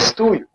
Estúdio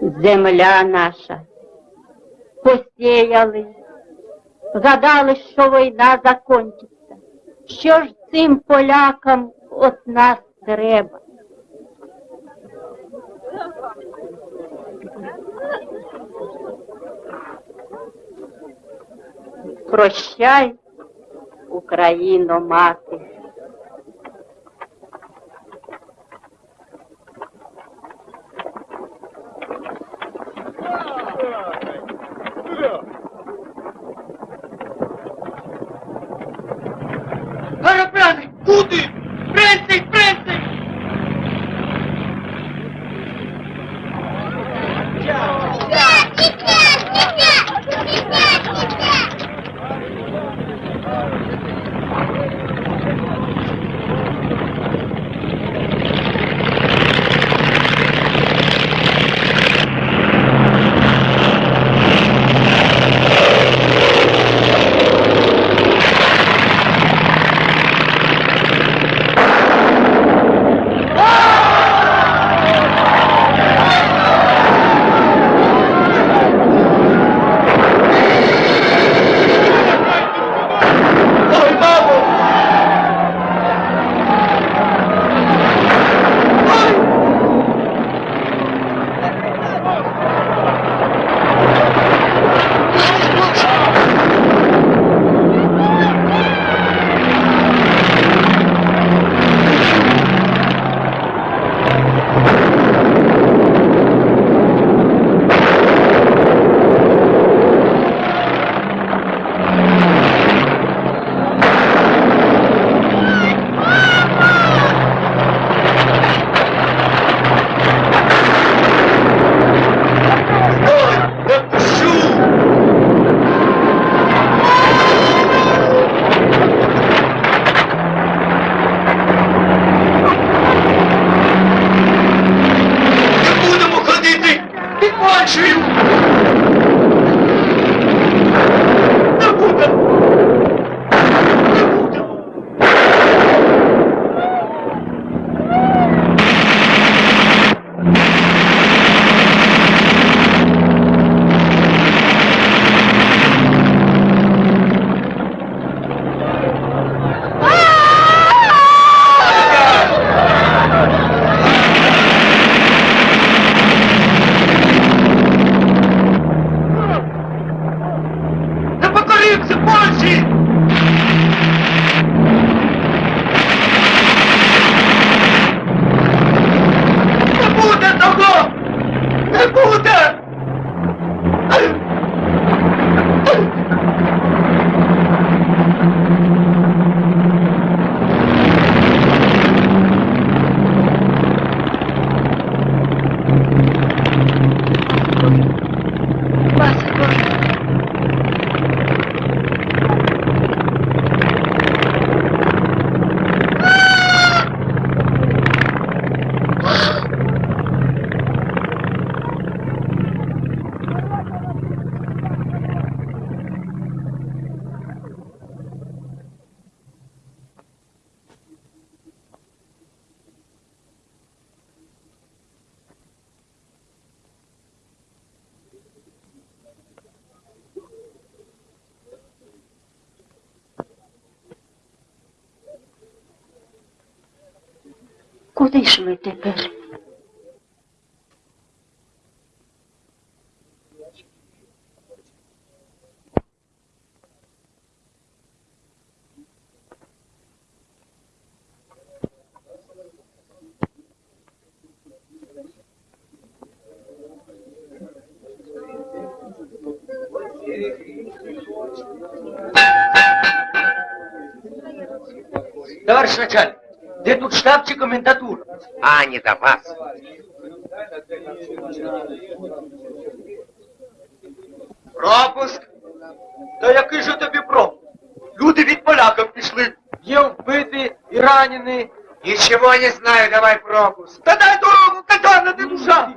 Земля наша. Посіяли, гадали, що війна закінчиться. Що ж цим полякам от нас треба? Прощай, Україно, мати. Товарищ начальник, де тут штаб чи комендатура? А, не до вас. Пропуск? Та який же тобі пропуск? Люди від поляків пішли. Є вбиті і ранені. Ничего не знаю, давай пропуск. Та дай дорогу, казана ти душа!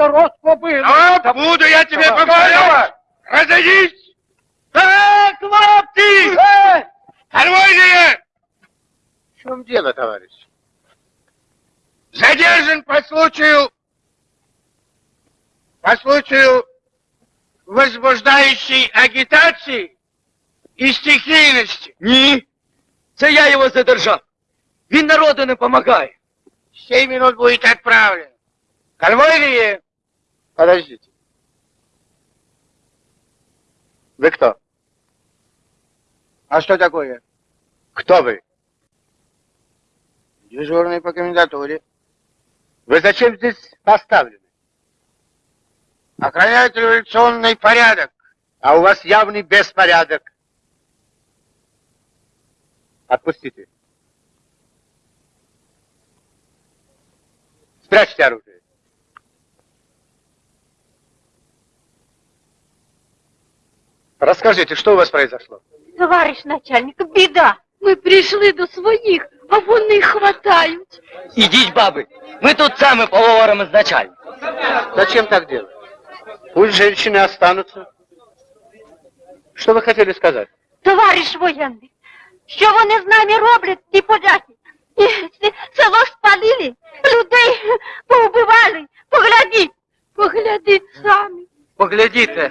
поляки народ побили! Вот буду я тебе Давай, помогать. давай. Разойдись! Так, хлопці! Оружие! В чем дело, товарищ? Задержан по случаю... По случаю возбуждающей агитации и стихийности. Ні, це я його задержав. Він народу не помагає. Семь минут будет отправлен. Конвойные! Подождите. Вы кто? А что такое? Кто вы? Дежурный по комендатуре. Вы зачем здесь поставлены? Охраняют революционный порядок. А у вас явный беспорядок. Отпустите. Спрячьте оружие. Расскажите, что у вас произошло? Товариш начальник, біда. Ми прийшли до своїх, а вони хватають. Ідіть, баби, ми тут саме поговоримо з начальником. Зачем так делать? Пусть женщины останутся. Что вы хотели сказать? Товариш воєнний, що вони з нами роблять, ті поляки? І с- Село спалили, людей поубивали. Поглядіть, поглядіть самі. Поглядіте.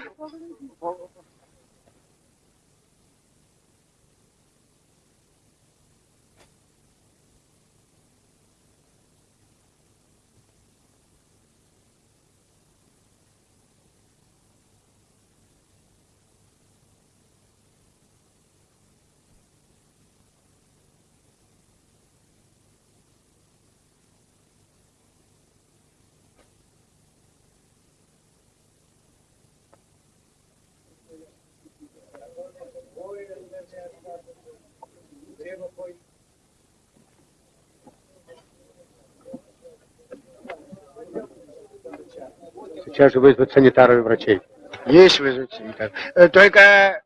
Сейчас же вызвать санитаров и врачей. Есть вызвать санитар. Э, Только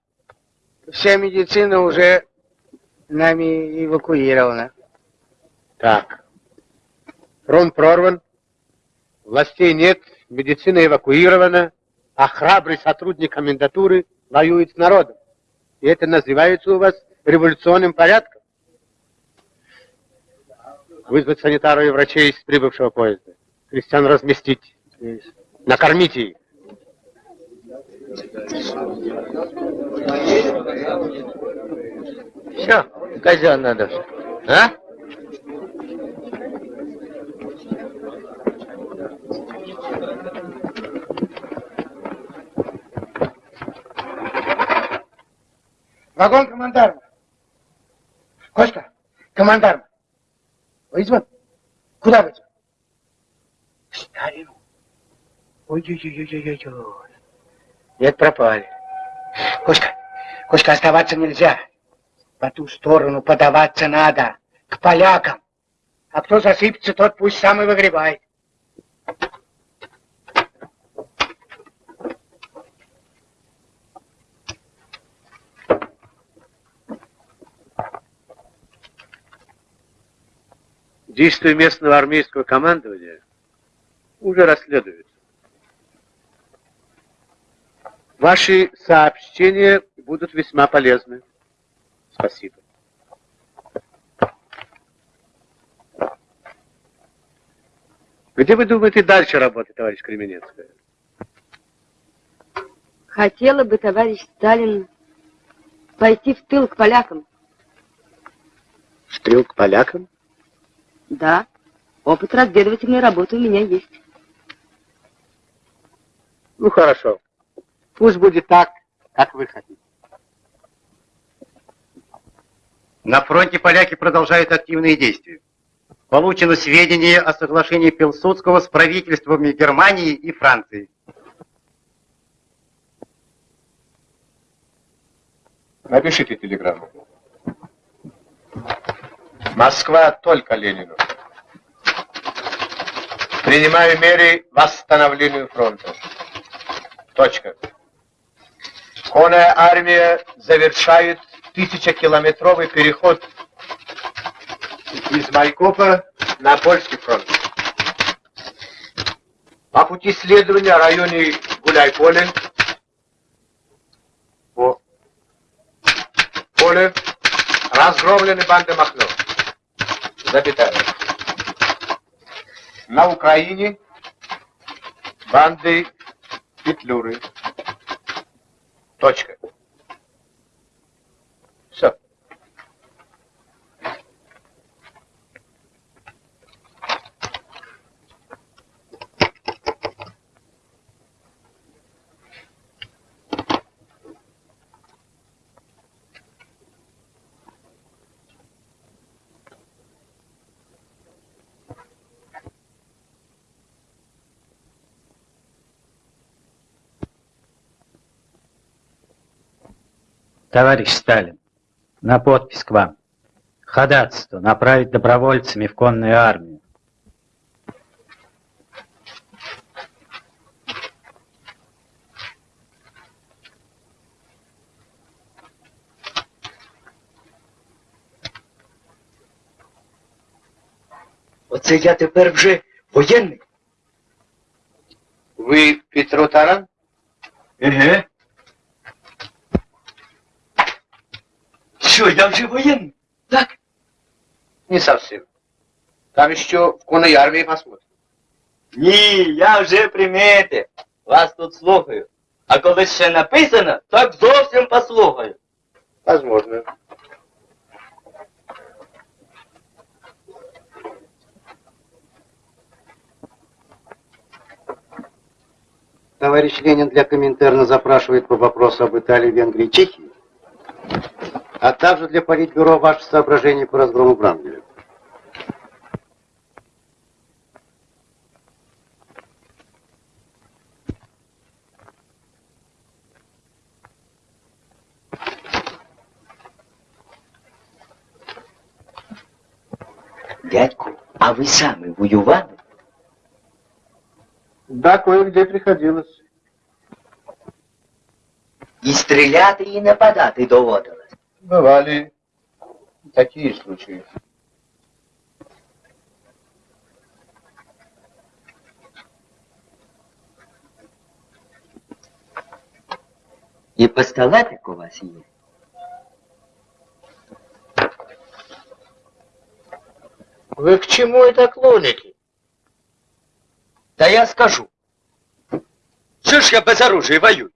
вся медицина уже нами эвакуирована. Так. Фронт прорван, властей нет, медицина эвакуирована, а храбрый сотрудник комендатуры воюет с народом. И это называется у вас революционным порядком? Вызвать санитаров и врачей из прибывшего поезда. Крестьян разместить. Накормите их. Все, казенна душа. А? Вагон командарма. Костя, командарма. Вызван? Куда вызван? В Старину. Ой-ой-ой-ой-ой-ой. Нет, пропали. Костя, Костя, оставаться нельзя. По ту сторону подаваться надо. К полякам. А кто засыпется, тот пусть сам и выгребает. Действия местного армейского командования уже расследуются. Ваши сообщения будут весьма полезны. Спасибо. Где вы думаете дальше работать, товарищ Кременецкая? Хотела бы, товарищ Сталин, пойти в тыл к полякам. В тыл к полякам? Да, опыт разведывательной работы у меня есть. Ну, хорошо. Пусть будет так, как вы хотите. На фронте поляки продолжают активные действия. Получено сведения о соглашении Пилсудского с правительствами Германии и Франции. Напишите телеграмму. Москва только Ленину. Принимаю меры восстановлению фронта. Точка. Конная армия завершает тысячекилометровый переход из Майкопа на Польский фронт. По пути следования в районе Гуляй-Поле по поле разгромлены банды Махно. Запятая. На Украине банды Петлюры. Точка. Товарищ Сталин, на подпись к вам. Ходатайство направить добровольцами в конную армию. Оце я тепер вже воєнний. Вы Петро Таран? Еге. Що, я вже воєнний? Так? Не совсем. Там еще в конной армии посмотрим. Ні, я вже примітив. Вас тут слухаю. А коли ще написано, так зовсім послухаю. Возможно. Товарищ Ленин для Коминтерна запрашивает по вопросу об Италии, Венгрии и Чехии, а также для Политбюро ваши соображения по разгрому Врангеля. Дядьку, а ви самі воювали? Да, кое-где приходилось. І стріляти, і нападати доводилось. Бывали такие случаи. І пістолетик у вас є? Вы к чему это клоните? Та я скажу. Що ж я без оружия воюю?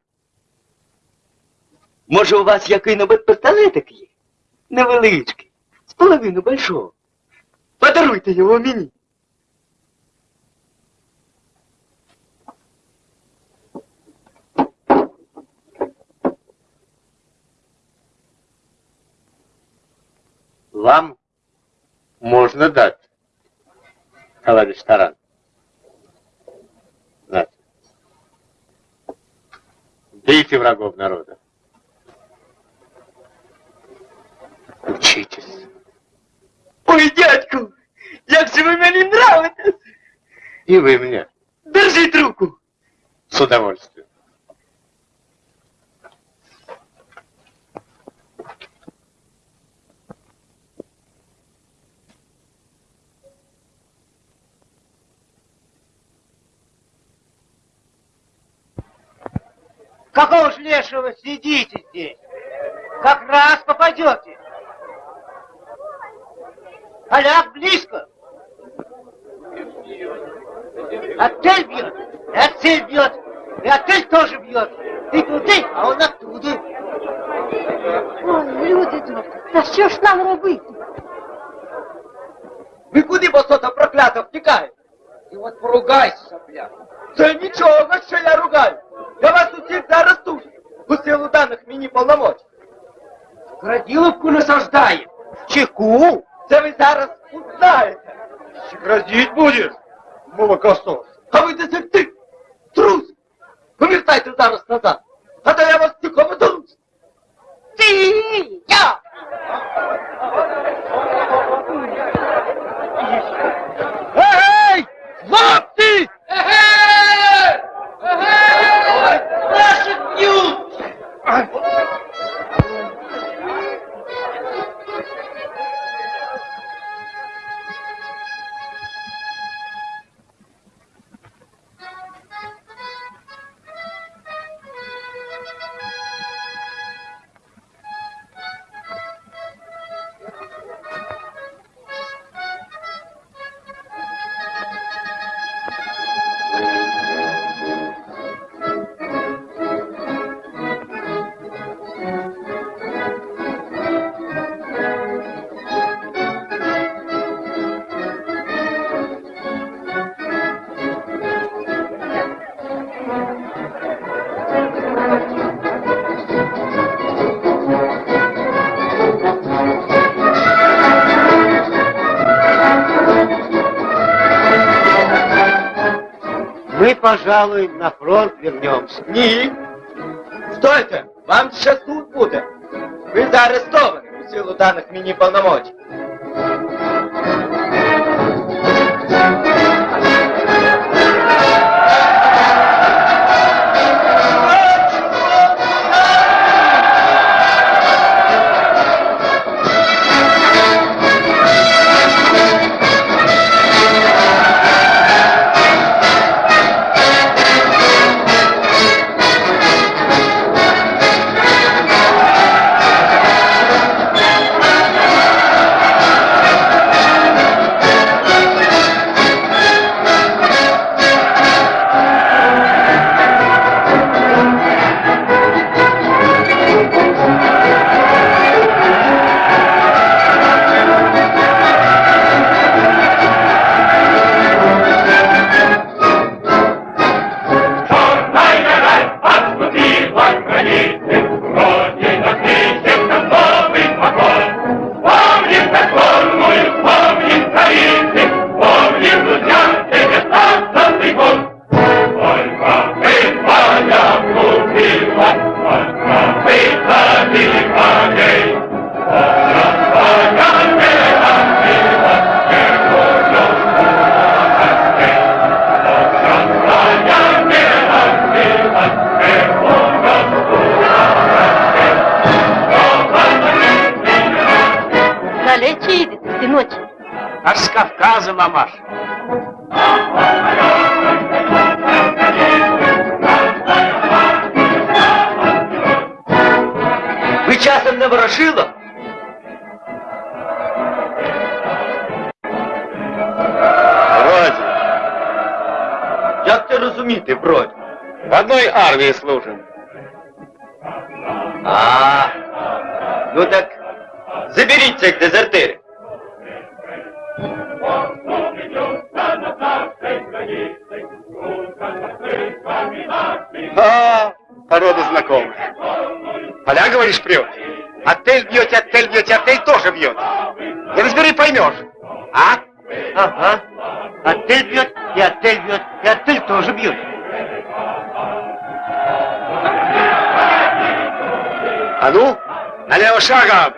Може, у вас який-небудь пістолетик є? Невеличкий, з половину большого. Подаруйте його мені. Вам можно дать, товарищ Таран. Знаете. Бейте врагов народа. Учитесь. Ой, дядьку, як же ви мені нравитесь! И вы мне. Держіть руку! С удовольствием. Какого ж лешего сидите здесь? Как раз попадете. Поляк близко. Отель бьет, и отель бьет, и отель тоже бьет. Ты туди, а он оттуда. Ой, люди добрі, та що ж нам робити? Ви куди босота проклято втікаєте? І от поругайся, бля. Це нічого, що я ругаю. Я вас усіх заарештую. даних мені повномочень. Граділовку насаждає. Чеку? Це ви зараз узнаєте. Грозить будеш, молокосос. А ви дезертир, трус. Повертайте зараз назад. А то я вас цілком долусь. Ти, я. Ей! Хлопці! Егей! пожалуй, на фронт вернемся. Ні. Стойте, вам ще суд буде. Ви заарештовані у силу даних мені повномочень. А, ну так заберіть цих дезертирів. А, порода знакомая. Поля, говоришь, прет? Отель бьете, отель бьете, отель тоже бьет. Не разбери, поймешь. А? Ага. Отель бьет, и отель бьет, и отель тоже бьет. А ну, налево шагом.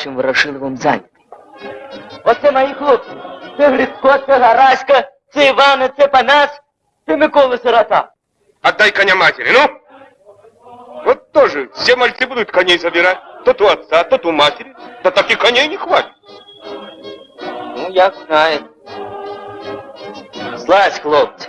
Ми з товаришем Ворошиловим зайняті. Оце мої хлопці. Це Грицько, це Гараська, це Івана, це Панас, це Микола Сирота. Отдай коня матери, ну! Вот тоже все мальцы будут коней забирать. Тот у отца, тот у матери. Да так и коней не хватит. Ну, як знаєте. Слазь, хлопці.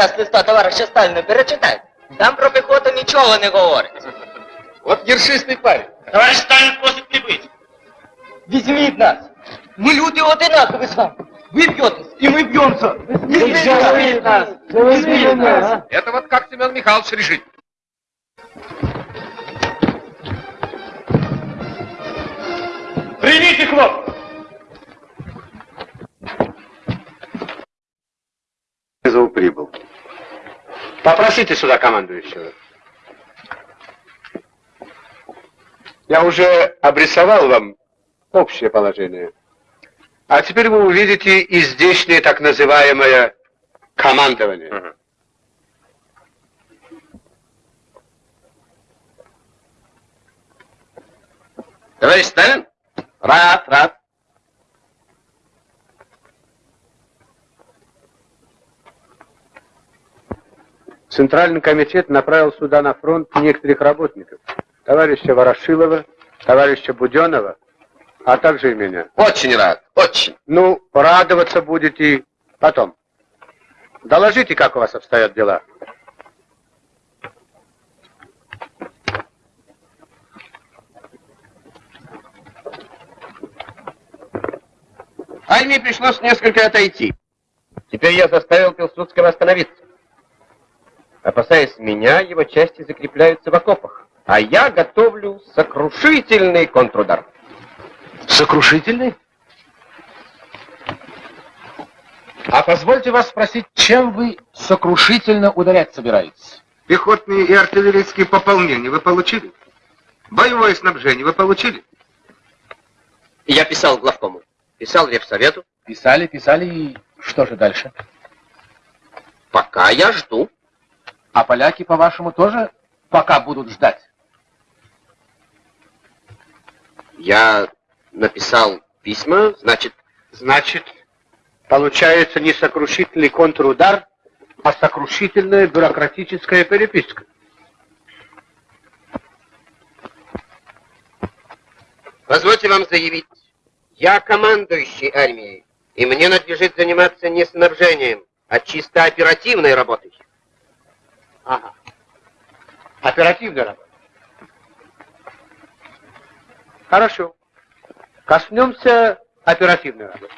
раз листа товариша Сталіна перечитайте. Там про піхоту нічого не говорить. Вот ершистый парень. Товариш Сталін просить не бити. Візьміть нас. Ми люди одинакові з вами. Ви б'єтесь, і ми б'ємося. Візьміть нас. Візьміть нас. Это вот как Семен Михайлович решит. Примите, хлоп! Вызов прибыл. Попросите сюда командующего. Я уже обрисовал вам общее положение. А теперь вы увидите и здешнее так называемое командование. Товарищ Сталин? Рад, рад. Центральный комитет направил сюда на фронт некоторых работников. Товарища Ворошилова, товарища Буденова, а также и меня. Очень рад, очень. Ну, радоваться будете потом. Доложите, как у вас обстоят дела. Армии пришлось несколько отойти. Теперь я заставил Пилсудского остановиться. Опасаясь меня, его части закрепляются в окопах. А я готовлю сокрушительный контрудар. Сокрушительный? А позвольте вас спросить, чем вы сокрушительно ударять собираетесь? Пехотные и артиллерийские пополнения вы получили? Боевое снабжение вы получили? Я писал главкому, писал Ревсовету. Писали, писали, и что же дальше? Пока я жду. А поляки, по-вашему, тоже пока будут ждать? Я написал письма, значит... Значит, получается не сокрушительный контрудар, а сокрушительная бюрократическая переписка. Позвольте вам заявить, я командующий армией, и мне надлежит заниматься не снабжением, а чисто оперативной работой. Ага. Оперативная работа. Хорошо. Коснемся оперативной работы.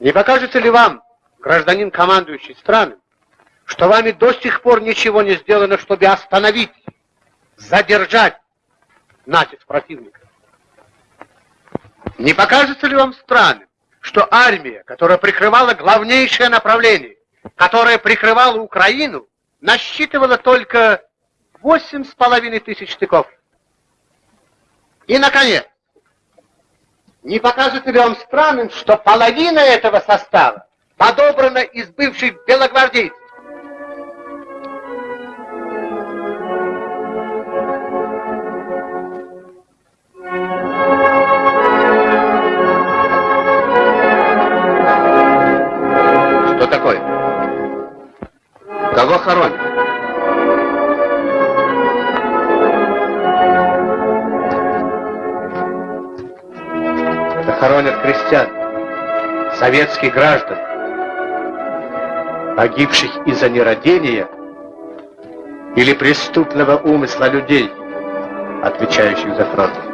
Не покажется ли вам, гражданин командующий страны, что вами до сих пор ничего не сделано, чтобы остановить, задержать натиск противника? Не покажется ли вам странным, что армия, которая прикрывала главнейшее направление, которая прикрывала Украину, насчитывала только восемь с половиной тысяч штыков? И, наконец, не покажется ли вам странным, что половина этого состава подобрана из бывших белогвардейцев? Что такое? Кого хоронят? Это хоронят крестьян, советских граждан, погибших из-за нерадения или преступного умысла людей, отвечающих за фронт.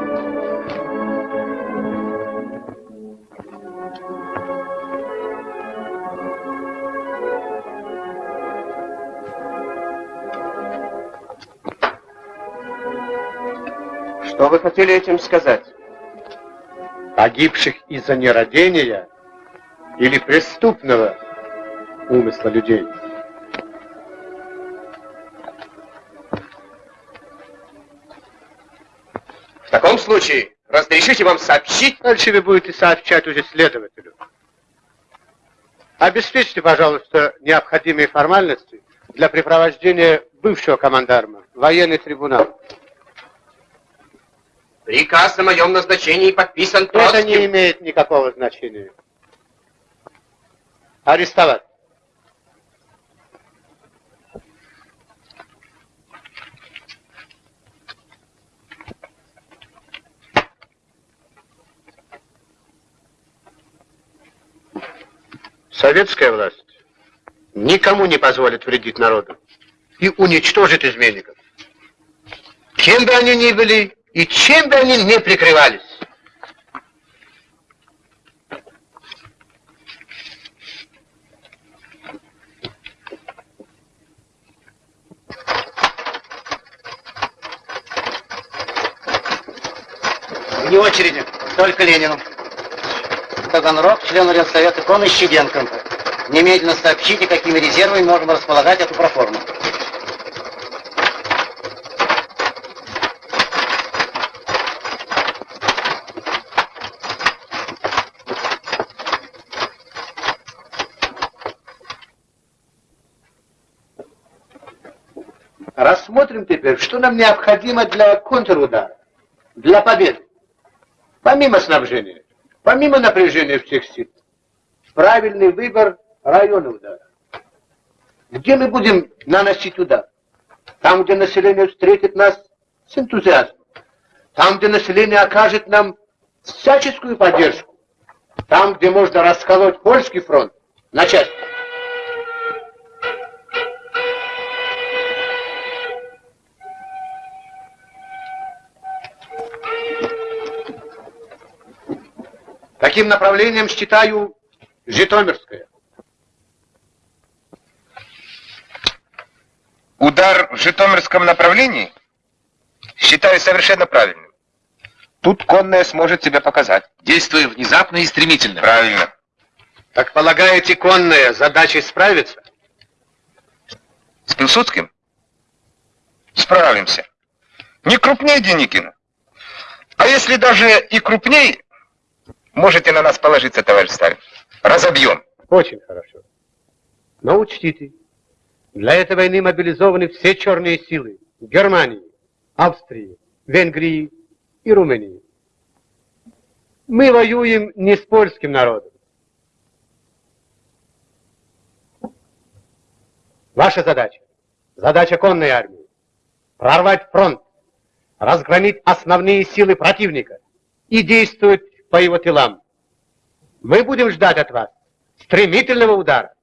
Вы хотели этим сказать? Погибших из-за нерадения или преступного умысла людей. В таком случае разрешите вам сообщить... Дальше вы будете сообщать уже следователю. Обеспечьте, пожалуйста, необходимые формальности для препровождения бывшего командарма военный трибунал. Приказ о моем назначении подписан Это Троцким. не имеет никакого значения. Арестовать. Советская власть никому не позволит вредить народу и уничтожит изменников. Кем бы они ни были и чем бы они ни прикрывались. Вне очереди, только Ленину. Таганрог, член Ренсовета Кон Щеденко. Немедленно сообщите, какими резервами можем располагать эту проформу. Рассмотрим теперь, что нам необходимо для контрудара, для победы. Помимо снабжения, помимо напряжения всех сил, правильный выбор района удара. Где мы будем наносить удар? Там, где население встретит нас с энтузиазмом. Там, где население окажет нам всяческую поддержку. Там, где можно расколоть польский фронт на части. Таким направлением считаю Житомирское. Удар в Житомирском направлении считаю совершенно правильным. Тут конная сможет себя показать. Действуя внезапно и стремительно. Правильно. Так полагаете, конная задачей справится? С Пилсудским? Справимся. Не крупнее Деникина. А если даже и крупней, можете на нас положиться, товарищ Сталин. Разобьем. Очень хорошо. Но учтите, для этой войны мобилизованы все черные силы Германии, Австрии, Венгрии и Румынии. Мы воюем не с польским народом. Ваша задача, задача конной армии, прорвать фронт, разгромить основные силы противника и действовать по его тылам. Мы будем ждать от вас стремительного удара.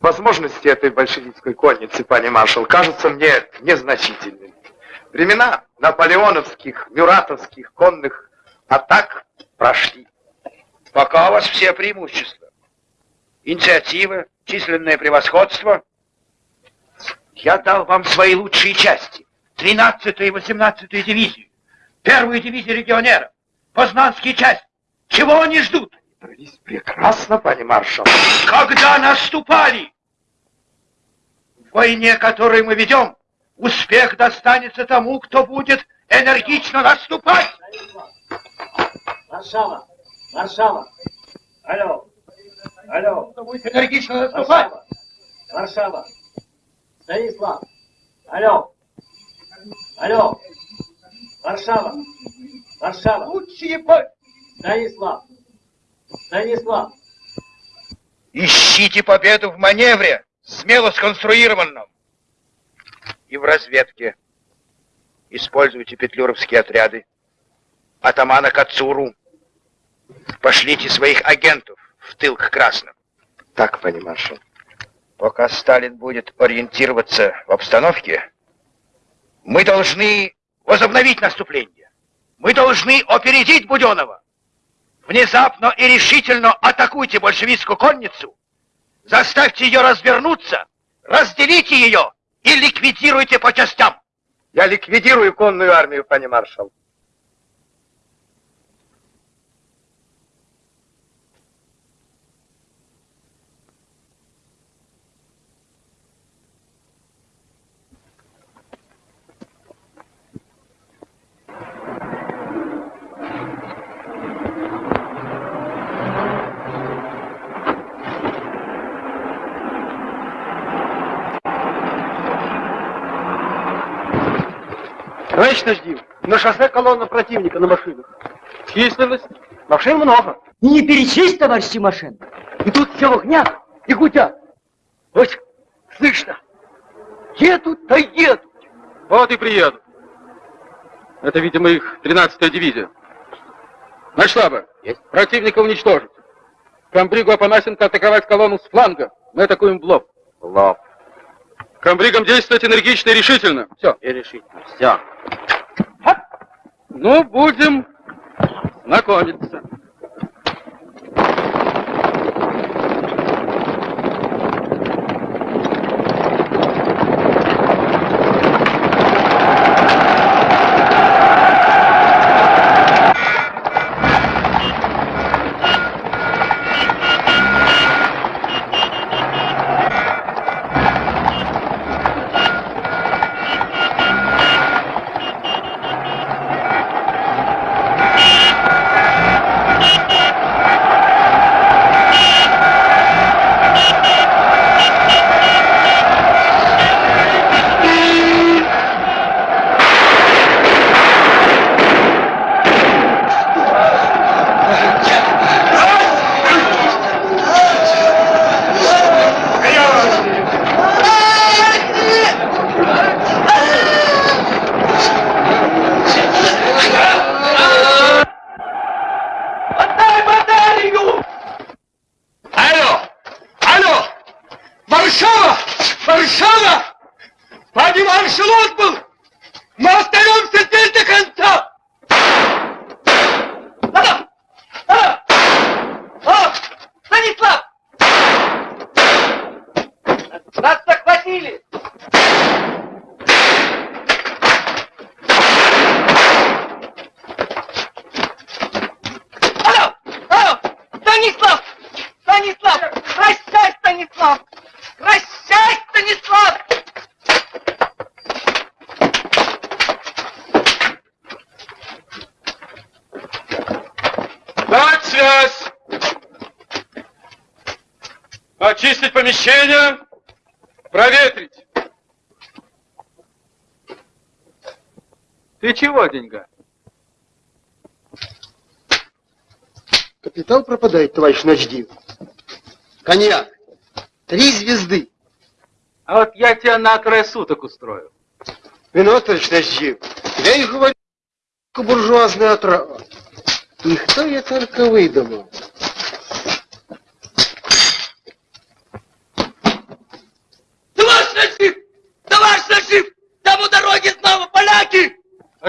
Возможности этой большевистской конницы, пани маршал, кажутся мне незначительными. Времена наполеоновских, мюратовских конных атак прошли. Пока у вас все преимущества. Инициатива, численное превосходство. Я дал вам свои лучшие части. 13-ю и 18-ю дивизию. Первую дивизию легионеров. Познанские части. Чего они ждут? Дрались прекрасно, пани маршал. Когда наступали? В войне, которую мы ведем, успех достанется тому, кто будет энергично наступать. Варшава! Варшава! Алло! Алло! Энергично наступать? Варшава! Станислав! Алло! Алло! Варшава! Варшава! Лучшие бой! Станислав! Станислав! Ищите победу в маневре, смело сконструированном. И в разведке. Используйте петлюровские отряды. Атамана Кацуру. Пошлите своих агентов в тыл к красным. Так, пани маршал. Пока Сталин будет ориентироваться в обстановке, мы должны возобновить наступление. Мы должны опередить Буденова. Внезапно и решительно атакуйте большевистскую конницу, заставьте ее развернуться, разделите ее и ликвидируйте по частям. Я ликвидирую конную армию, пани маршал. Товарищ Наждив, на шоссе колонна противника на машинах. Численность? Машин много. И не перечесть, товарищи машин. И тут все в огнях и гудят. Вот, слышно. Едут, да едут. Вот и приедут. Это, видимо, их 13-я дивизия. Начштаба. Есть. Противника уничтожить. Комбригу Апанасенко атаковать колонну с фланга. Мы атакуем в лоб. Лоб. Комбригам действовать энергично и решительно. Все. И решительно. Все. Ну, будем знакомиться. Помещение, проветрить. Ты чего, деньга? Капитал пропадает, товарищ Ночдив. Коньяк. Три звезды. А вот я тебя на край суток устрою. Вино, товарищ Ночдив. Я и говорю, буржуазная отрава. И кто я только выдумал.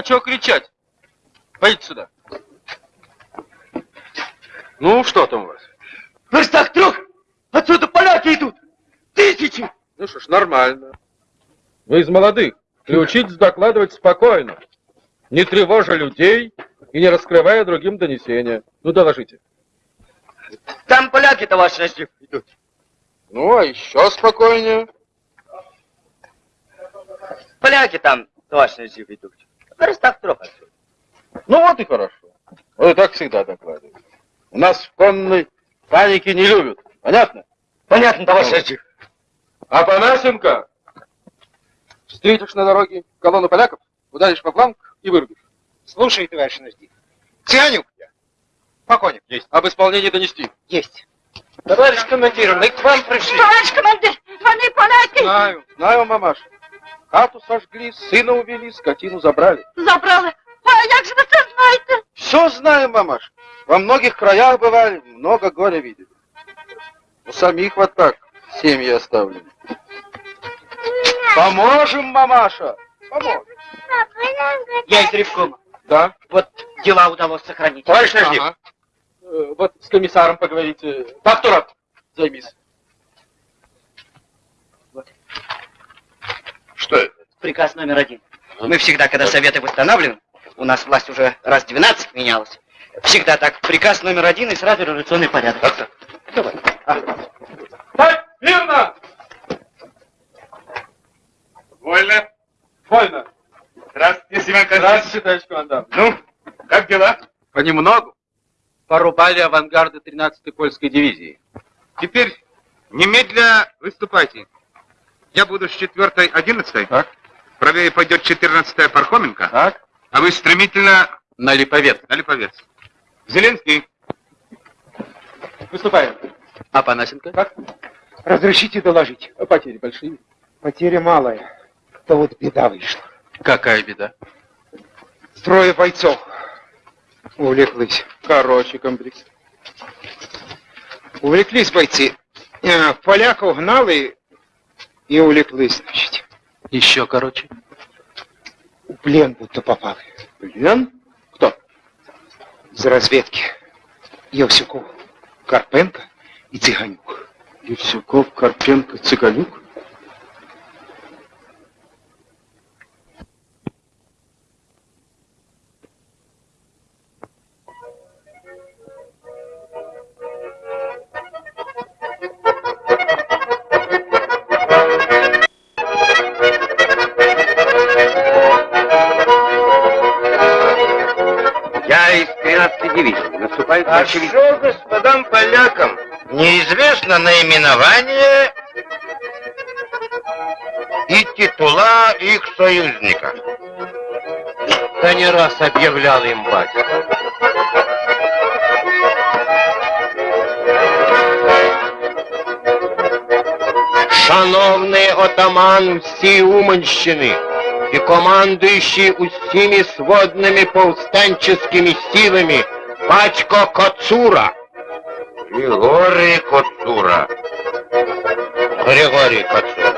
Чего кричать? Пойдите сюда. Ну, что там у вас? Верстах трех отсюда поляки идут. Тысячи. Ну что ж, нормально. Вы из молодых. Приучитесь докладывать спокойно, не тревожа людей и не раскрывая другим донесения. Ну, доложите. Там поляки, товарищ начальник, идут. Ну, а еще спокойнее. Поляки там, товарищ начальник, идут. В верстах трех отсюда. Ну, вот и хорошо. Вот и так всегда докладывают. У нас в конной паники не любят. Понятно? Понятно, товарищ. А Панасенко, встретишь на дороге колонну поляков, ударишь по фланг и вырубишь. Слушай, товарищ Нажди. Тяню я. Покойник. Есть. Об исполнении донести. Есть. Товарищ командир, мы к вам пришли. Товарищ командир, вони поляки! Знаю, знаю, мамаш. Хату сожгли, сына увели, скотину забрали. Забрали. А як же ви це знаєте? Все знаем, мамаш. Во многих краях бывали, много горя видели. У самих вот так семьи оставлены. Поможем, мамаша. Поможем. Я из Ревкома. Да? Вот дела удалось сохранить. Товарищ Наждик. Э, Вот с комиссаром поговорите. Фактурат, займись. Что это? Приказ номер один. Мы всегда, когда советы восстанавливаем, у нас власть уже раз 12 менялась, всегда так, приказ номер один и сразу революционный порядок. Так-то. Давай. Так, мирно! Вольно. Вольно. Здравствуйте, Семен Константинович. Здравствуйте, товарищ комендант. Ну, как дела? Понемногу. Порубали авангарды 13-й польской дивизии. Теперь немедля выступайте. Я буду с четвертой, одиннадцатой. Так. Правее пойдет четырнадцатая Пархоменко. Так. А вы стремительно На Липовец. на Липовец. Зеленский. Выступаем. А Панасенко? Как? Разрешите доложить. Потери большие. Потеря малая. То вот беда вышла. Какая беда? Трое бойцов увлеклись. Короче, комплекс. Увлеклись бойцы. Э, Поляков гнали и увлеклись, значит. Еще короче. В плен будто попали. Плен? Кто? Из разведки. Евсюков, Карпенко и Цыганюк. Евсюков, Карпенко, Цыганюк? дивизии. Наступает А большевики. что господам полякам неизвестно наименование и титула их союзника? Да не раз объявлял им батька. Шановний отаман всій Уманщини і командуючий усіми сводними повстанческими силами Пачко Коцура. Григорий Коцура. Григорий Коцура.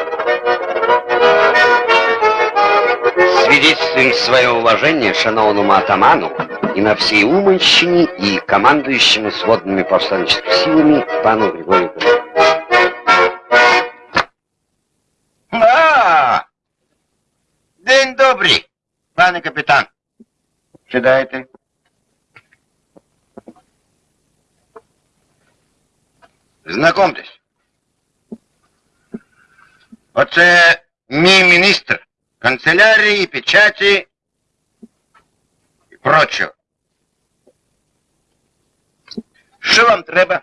Свидетельствуем свое уважение шановному атаману и на всей Уманщине и командующему сводными повстанческими силами пану Григорию Петровичу. А, день добрий, пане капітан. Сідайте. Знакомтесь. Оце мій міністр канцелярії, печаті і прочого. Що вам треба?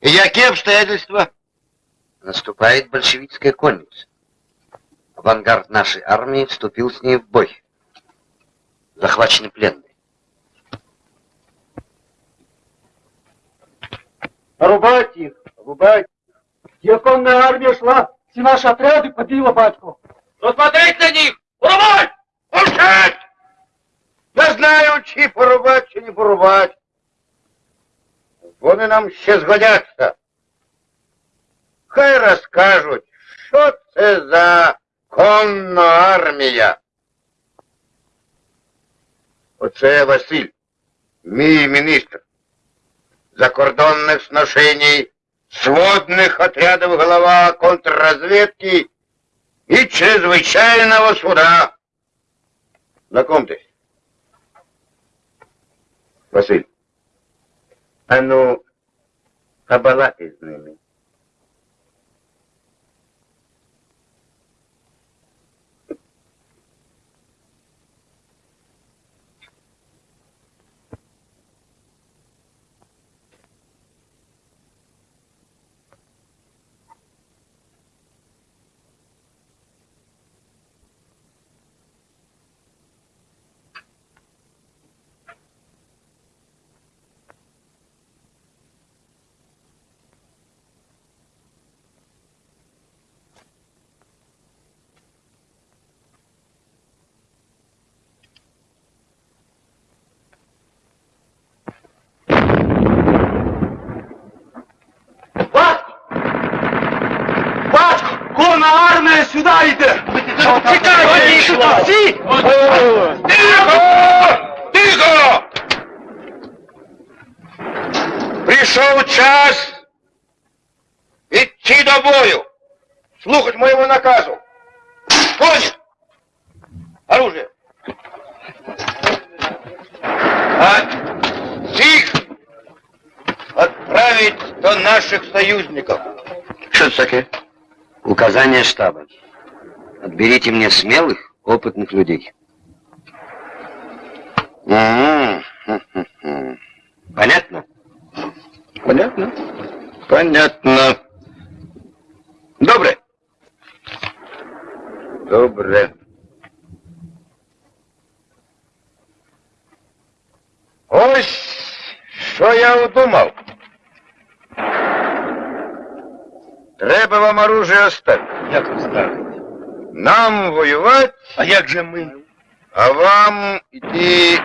Які обстоятельства? Наступает большевистская конница. Авангард нашей армии вступил с ней в бой. Захвачены пленные. Рубать их, рубать. Где конная армия шла, все наши отряды побила батьку. Посмотреть на них! Порубать! Молчать! Я знаю, чи порубать, чи не порубать. Вони нам ще згодяться. Хай розкажуть, що це за конна армія. Оце Василь, мій міністр. Закордонних сношений, сводных отрядов голова контрразведки и чрезвычайного суда. Знакомьтесь. Василь, а ну, побалакай з ними. Конна сюди йде! Чекайте! Всі! Тихо! Тихо! Пришел час идти до бою, слухать моего наказу. Понят? Оружие. А их отправить до наших союзников. Что это такое? Указание штаба. Отберите мне смелых, опытных людей. М, Понятно? Понятно? Понятно. Добре. Добре. Ось що я удумав. Треба вам оружие оставить. Як ви скажете? Нам воювати, А як же ми? а вам йти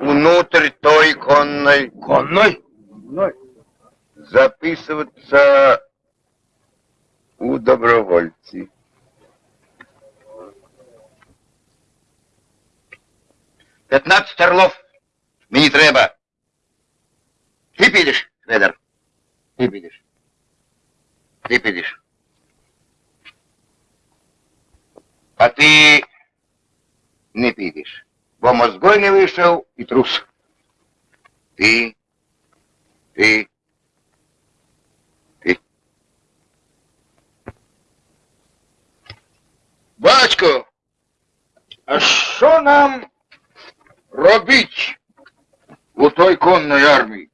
внутрь той конной. Конной? Записываться у добровольці. П'ятнадцять орлов. Мені треба. Ти підеш, Федор. Ти підеш. Ти підеш. А ти не підеш. Бо мозгой не вийшов і трус. Ти. Ти. Ти. Батько, а що нам робить у той конной армії?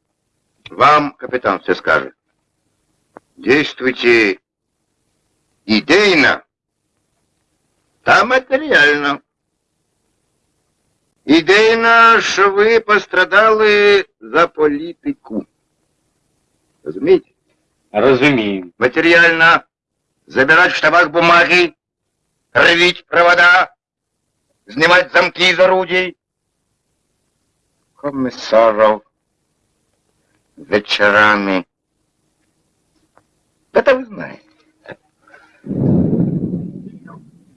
Вам капитан все скажет. Действуйте идейно, та матеріально. Ідейно, що ви пострадали за політику. Розумієте? Розумію. Материально забирать в штабах бумаги, рвить провода, снимать замки из орудий. Комиссаров вечерами. Это вы знаете.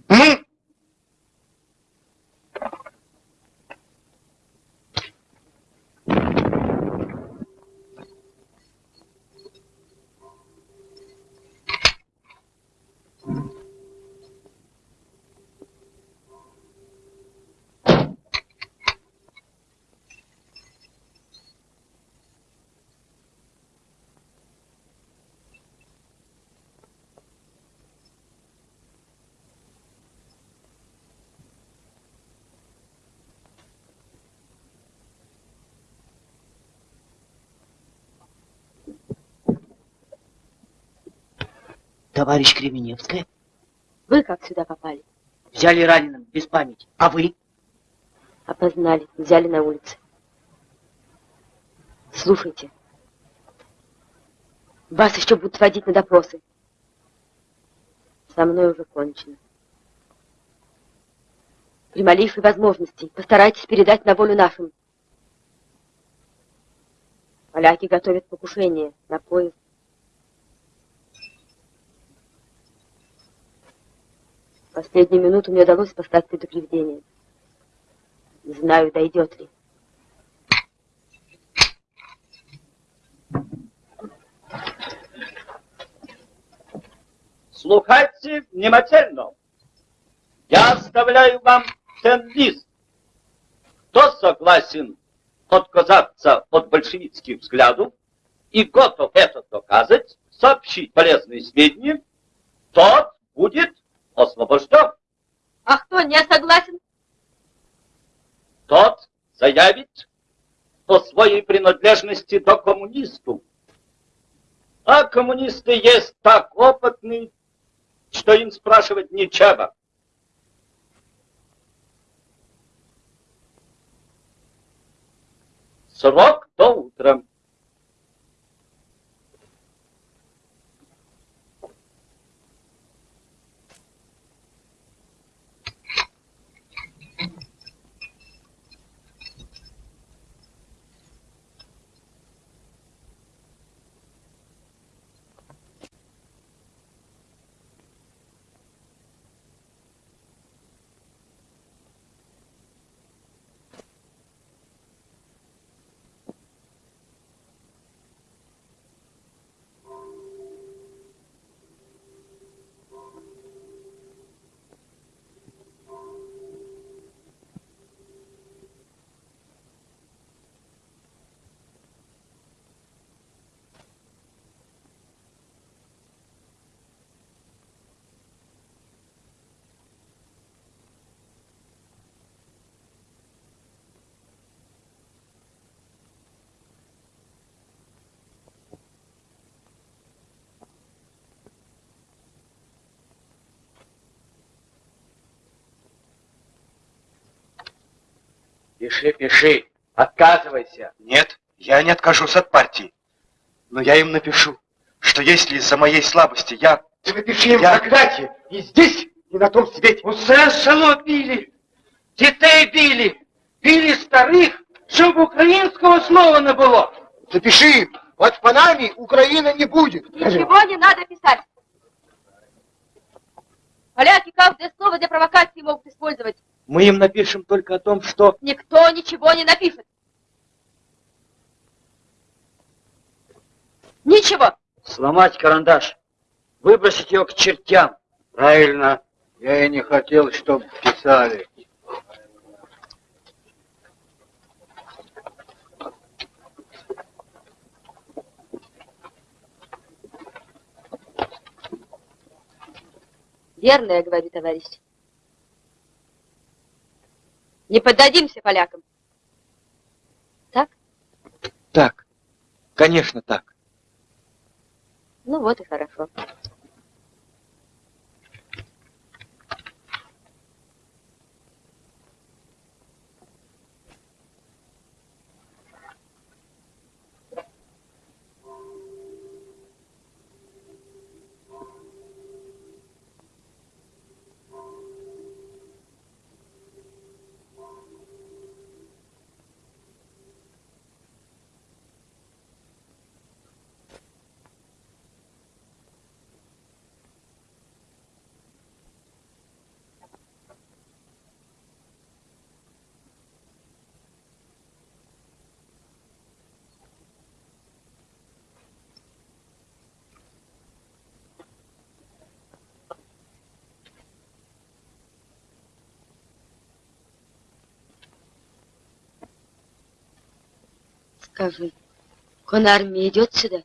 Ну, Товарищ Кременевская, Вы как сюда попали? взяли раненым, без памяти. А вы? Опознали, взяли на улице. Слушайте. Вас еще будут водить на допросы. Со мной уже кончено. При малейшей возможности постарайтесь передать на волю нашим. Поляки готовят покушение на поезд. Последнюю минуту мне удалось послать предупреждение. Не знаю, дойдет ли. Слухайте внимательно. Я оставляю вам ten лист. Кто согласен отказаться от большевистских взглядов и готов это доказать, сообщить полезные сведения, тот будет освобожден. А кто не согласен? Тот заявит о своей принадлежности до коммунистов. А коммунисты есть так опытные, что им спрашивать нечего. Срок до утра. Пиши, пиши. Отказывайся. Нет, я не откажусь от партии. Но я им напишу, что если из-за моей слабости я... Ты напиши им Я- проклятие. И здесь, и на том свете. Усе село били, дітей били, били старих, щоб українського слова не було. Запиши. Под панами Украина не будет. Ничего не надо писать. Поляки каждое слово для провокации могут использовать. Мы им напишем только о том, что... Никто ничего не напишет. Ничего. Сломать карандаш. Выбросить его к чертям. Правильно. Я и не хотел, чтобы писали. Верно я говорю, товарищ. Не поддадимся полякам. Так. Конечно, так. Ну вот и хорошо. Скажи, конармия идет сюда?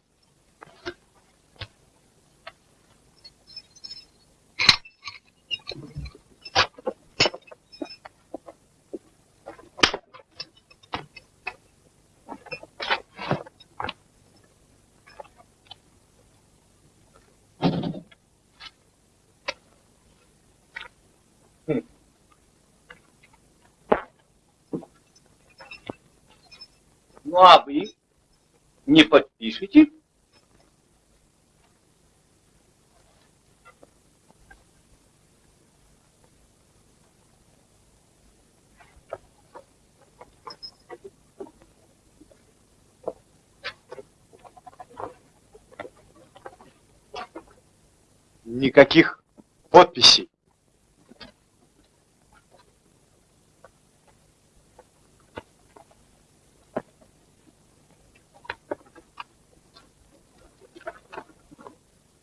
Не подпишете? Никаких подписей.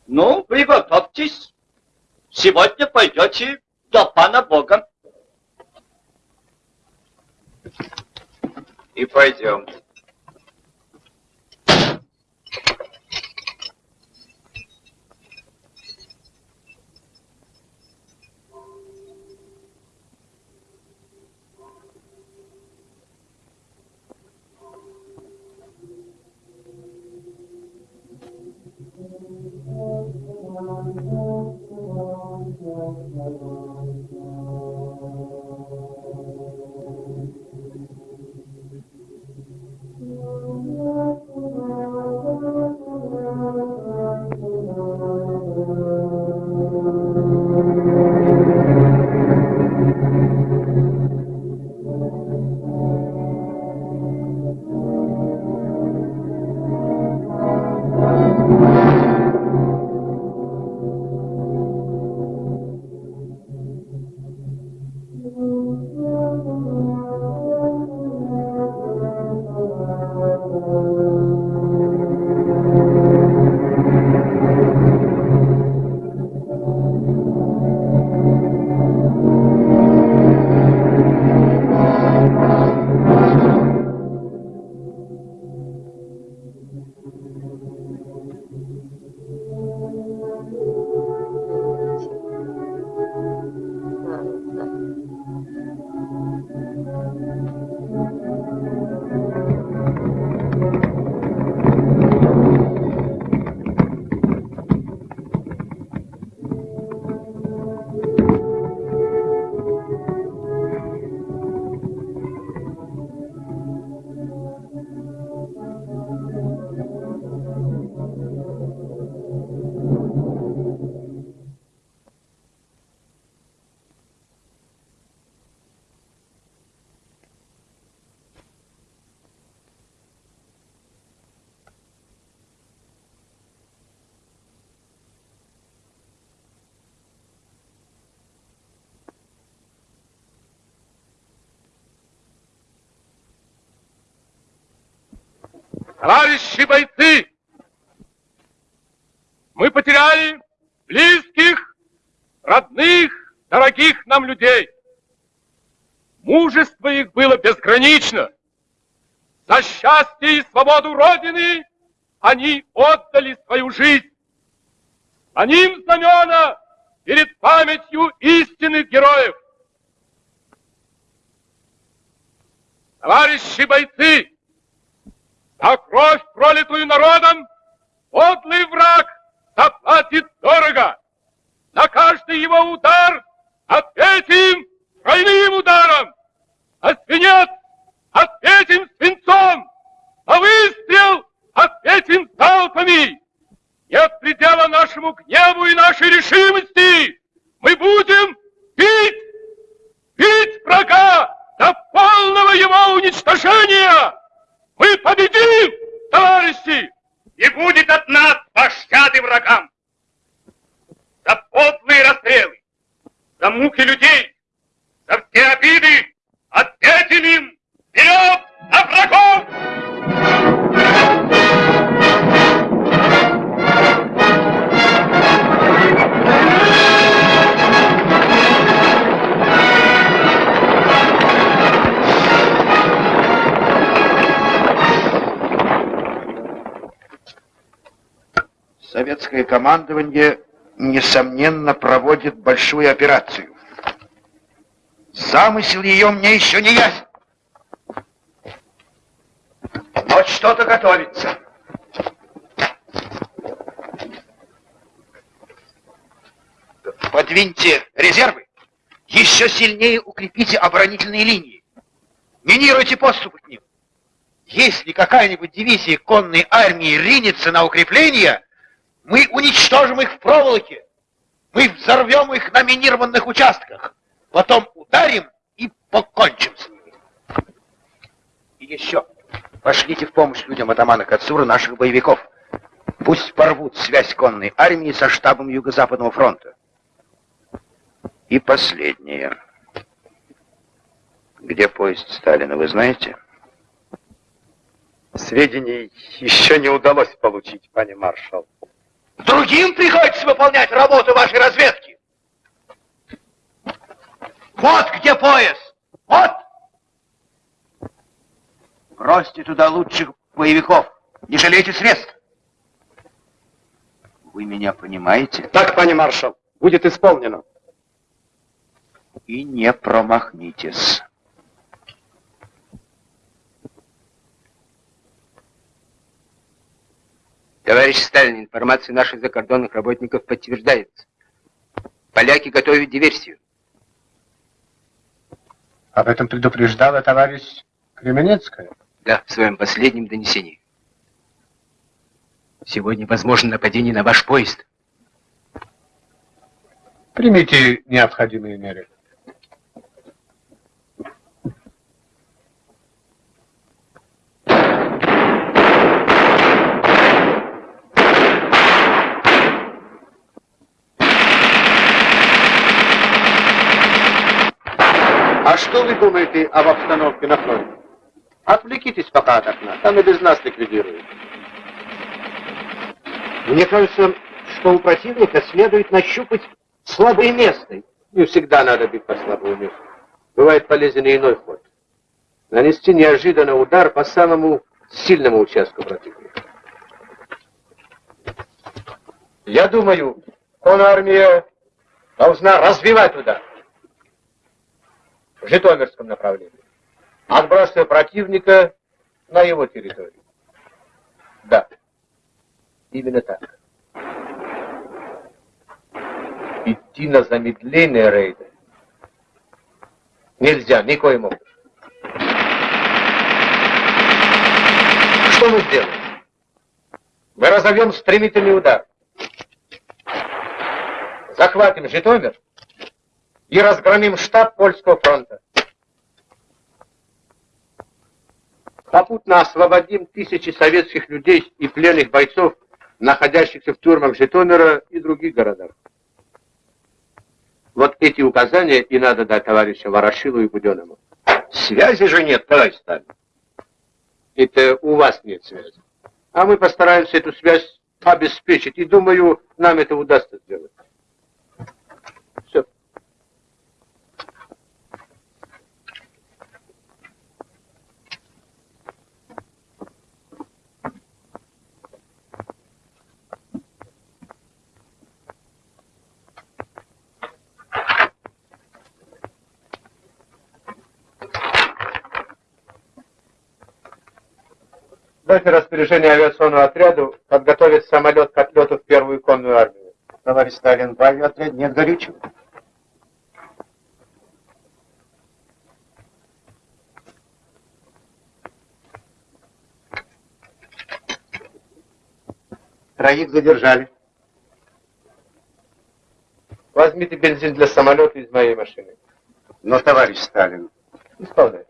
Ну, приготовьтесь. Сегодня пойдете до пана Бога. И пойдем. Товарищи бойцы, мы потеряли близких, родных, дорогих нам людей. Мужество их было безгранично. За счастье и свободу Родины они отдали свою жизнь. А ним знамена перед памятью истинных героев. Товарищи бойцы, за кровь, пролитую народом, подлый враг заплатит дорого. За каждый его удар ответим тройным ударом. А свинец ответим свинцом. А выстрел ответим залпами. Нет предела нашему гневу и нашей решимости. Мы будем бить, бить врага до полного его уничтожения. Мы победим, товарищи! И будет от нас пощады врагам! За подлые расстрелы, за муки людей, за все обиды ответим им! Вперед на врагов! Советское командование, несомненно, проводит большую операцию. Замысел ее мне еще не ясен. Но что-то готовится. Подвиньте резервы. Еще сильнее укрепите оборонительные линии. Минируйте подступы к ним. Если какая-нибудь дивизия конной армии ринется на укрепления, мы уничтожим их в проволоке. Мы взорвем их на минированных участках. Потом ударим и покончим с ними. И еще. Пошлите в помощь людям атамана Кацура наших боевиков. Пусть порвут связь конной армии со штабом Юго-Западного фронта. И последнее. Где поезд Сталина, вы знаете? Сведений еще не удалось получить, пане маршал. Другим приходится выполнять работу вашей разведки. Вот где пояс. Вот. Бросьте туда лучших боевиков. Не жалейте средств. Вы меня понимаете? Так, пане маршал, будет исполнено. И не промахнитесь. Товарищ Сталин, информация наших закордонных работников подтверждается. Поляки готовят диверсию. Об этом предупреждала товарищ Кременецкая. Да, в своем последнем донесении. Сегодня возможно нападение на ваш поезд. Примите необходимые меры. А что вы думаете об обстановке на фронте? Отвлекитесь пока от окна, там и без нас ликвидируют. Мне кажется, что у противника следует нащупать слабое место. Не всегда надо бить по слабому месту. Бывает полезен и иной ход. Нанести неожиданно удар по самому сильному участку противника. Я думаю, армия должна развивать удар в Житомирском направлении, отбрасывая противника на его территорию. Да, именно так. Идти на замедление рейда нельзя никоим образом. Что мы сделаем? Мы разовьем стремительный удар. Захватим Житомир и разгромим штаб Польского фронта. Попутно освободим тысячи советских людей и пленных бойцов, находящихся в тюрьмах Житомира и других городах. Вот эти указания и надо дать товарищам Ворошилу и Буденному. Связи же нет, товарищ Сталин. Это у вас нет связи. А мы постараемся эту связь обеспечить, и думаю, нам это удастся сделать. Дайте распоряжение авиационному отряду подготовить самолет к отлету в первую конную армию. Товарищ Сталин, в авиаотряде нет горючего. Троих задержали. Возьмите бензин для самолета из моей машины. Но, товарищ Сталин, Исполняйте.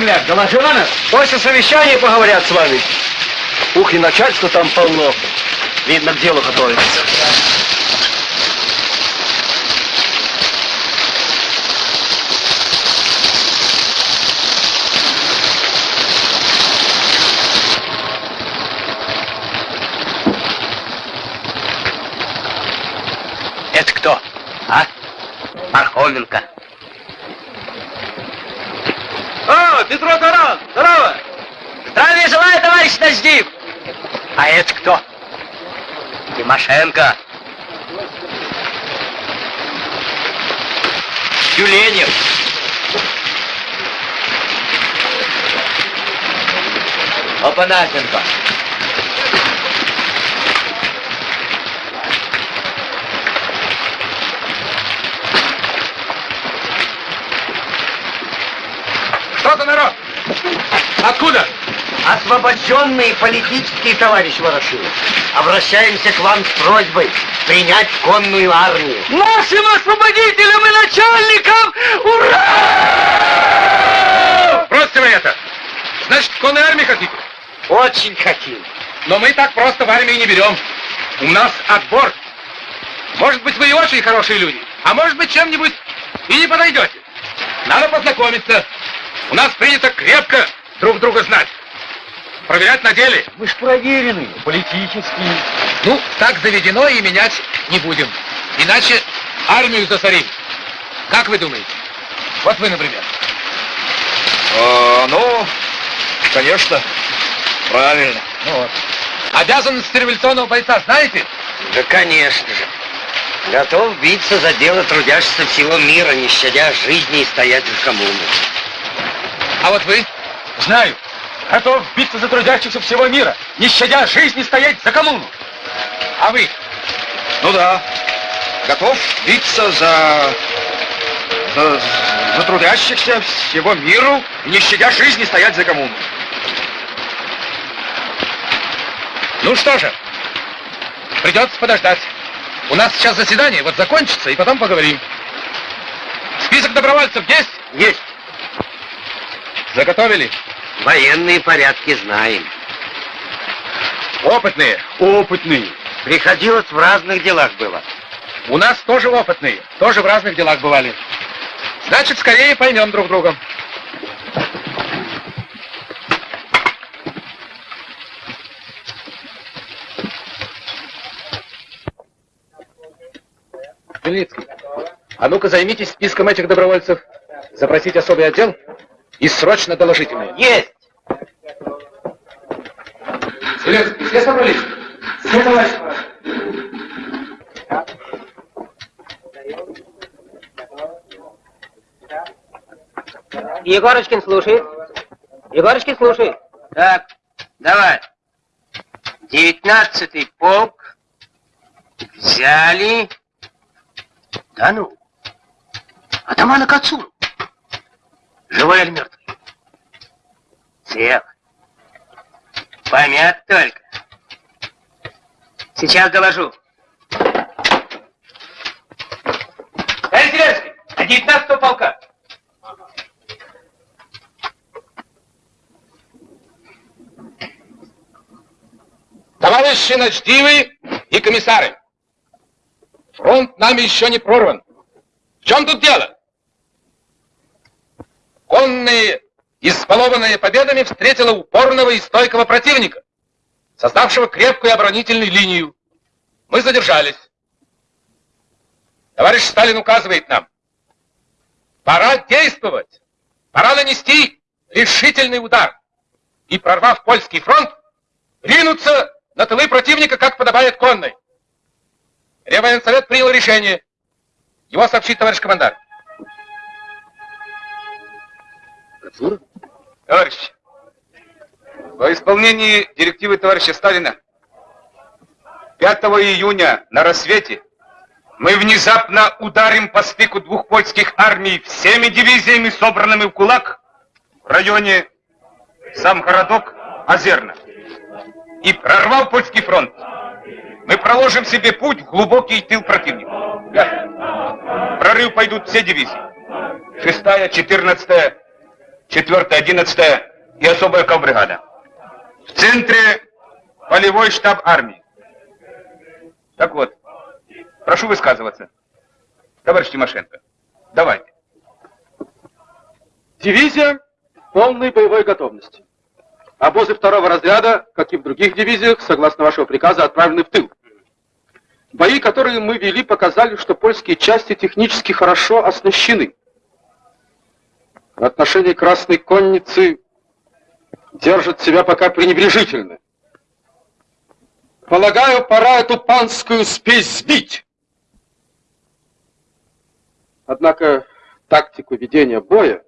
На нас? После совещания поговорят с вами. Ух, и начальство там полно. Видно, к делу готовится. Это кто? А? Пархоменко. О, Петро Таран, здорово! Здравия желаю, товарищ Наждив! А это кто? Тимошенко. Тюленев. Опанасенко. Что за народ? Откуда? Освобожденные политические товарищ Ворошилов, обращаемся к вам с просьбой принять конную армию. Нашим освободителям и начальникам! Ура! Бросьте вы это! Значит, конной армии хотите? Очень хотим. Но мы так просто в армии не берем. У нас отбор. Может быть, вы и очень хорошие люди, а может быть, чем-нибудь и не подойдете. Надо познакомиться. У нас принято крепко друг друга знать. Проверять на деле. Мы ж проверены, политические. Ну, так заведено и менять не будем. Иначе армию засорим. Как вы думаете? Вот вы, например. А, ну, конечно, правильно. Ну вот. Обязанности революционного бойца знаете? Да, конечно же. Готов биться за дело трудящихся всего мира, не щадя жизни и стоять в коммуну. А вот вы? Знаю. Готов биться за трудящихся всего мира, не щадя жизни стоять за коммуну. А вы? Ну да, готов биться за... за, за трудящихся всего миру, не щадя жизни стоять за коммуну. Ну что же, придется подождать. У нас сейчас заседание, вот закончится, и потом поговорим. Список добровольцев есть? Есть. Заготовили? Военные порядки знаем. Опытные? Опытные. Приходилось в разных делах было. У нас тоже опытные, тоже в разных делах бывали. Значит, скорее поймем друг друга. Белицкий, а ну-ка займитесь списком этих добровольцев, запросить особый отдел и срочно доложите мне. Есть! Белецкий, все собрались? Все, товарищ Егорочкин слушает. Егорочкин слушает. Так, давай. Девятнадцатый полк взяли... Да ну, атамана Кацуру. Живой или мертвый? Цел. Помят только. Сейчас доложу. Товарищ Зеленский, а 19 полка. Товарищи начтивы и комиссары, фронт нами еще не прорван. В чем тут дело? Конные, избалованные победами, встретила упорного и стойкого противника, создавшего крепкую оборонительную линию. Мы задержались. Товарищ Сталин указывает нам, пора действовать, пора нанести решительный удар и, прорвав польский фронт, ринуться на тылы противника, как подобает конной. Реввоенсовет принял решение. Его сообщит товарищ командар. Товарищи, во исполнении директивы товарища Сталина 5 июня на рассвете мы внезапно ударим по стыку двух польских армий всеми дивизиями, собранными в кулак в районе сам городок Озерна. И прорвав польский фронт, мы проложим себе путь в глубокий тыл противника. В прорыв пойдут все дивизии. Шестая, четырнадцатая, четвертая, одиннадцатая и особая ковбригада. В центре полевой штаб армии. Так вот, прошу высказываться. Товарищ Тимошенко, давайте. Дивизия полной боевой готовности. Обозы второго разряда, как и в других дивизиях, согласно вашего приказа, отправлены в тыл. Бои, которые мы вели, показали, что польские части технически хорошо оснащены. В отношении Красной Конницы держат себя пока пренебрежительно. Полагаю, пора эту панскую спесь сбить. Однако тактику ведения боя,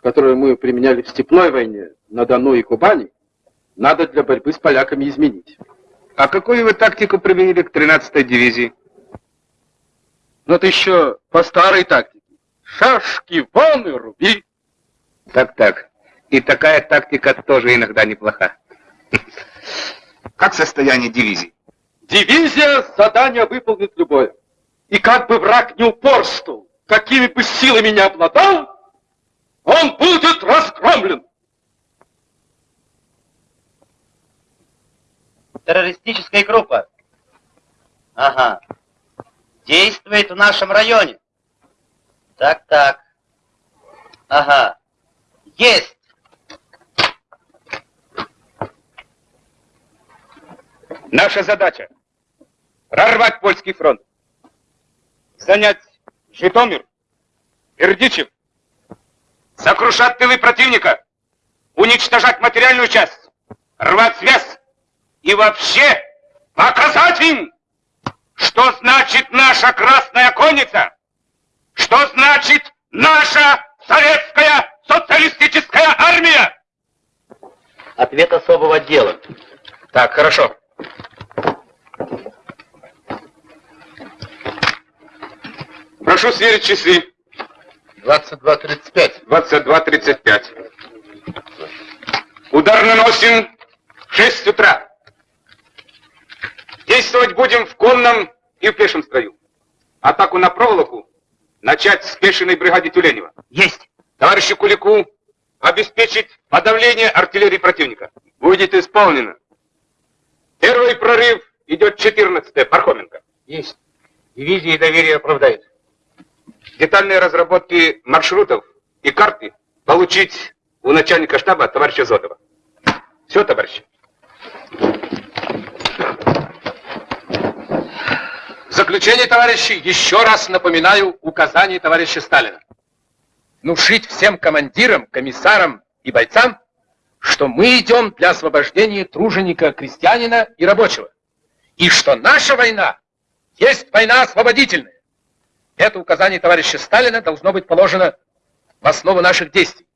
которую мы применяли в степной войне на Дону и Кубани, надо для борьбы с поляками изменить. А какую вы тактику применили к 13-й дивизии? Но это еще по старой тактике. Шашки вон и руби. Так-так. И такая тактика тоже иногда неплоха. Как состояние дивизии? Дивизия задание выполнит любое. И как бы враг не упорствовал, какими бы силами не обладал, он будет разгромлен. Террористическая группа. Ага. Действует в нашем районе. Так, так. Ага. Есть. Наша задача – прорвать польский фронт, занять Житомир, Бердичев, сокрушать тылы противника, уничтожать материальную часть, рвать связь и вообще показать им, что значит наша Красная Конница, что значит наша Советская Социалистическая Армия. Ответ особого отдела. Так, хорошо. Прошу сверить часы. 22.35. 22.35. Удар наносим в 6 утра. Действовать будем в конном и в пешем строю. Атаку на проволоку начать с пешеной бригаде Тюленева. Есть. Товарищу Кулику обеспечить подавление артиллерии противника. Будет исполнено. Первый прорыв идет 14-е, Пархоменко. Есть. Дивизии доверие оправдает. Детальные разработки маршрутов и карты получить у начальника штаба товарища Зотова. Все, товарищи. В заключение, товарищи, еще раз напоминаю указание товарища Сталина. Внушить всем командирам, комиссарам и бойцам, что мы идем для освобождения труженика, крестьянина и рабочего. И что наша война есть война освободительная. Это указание товарища Сталина должно быть положено в основу наших действий.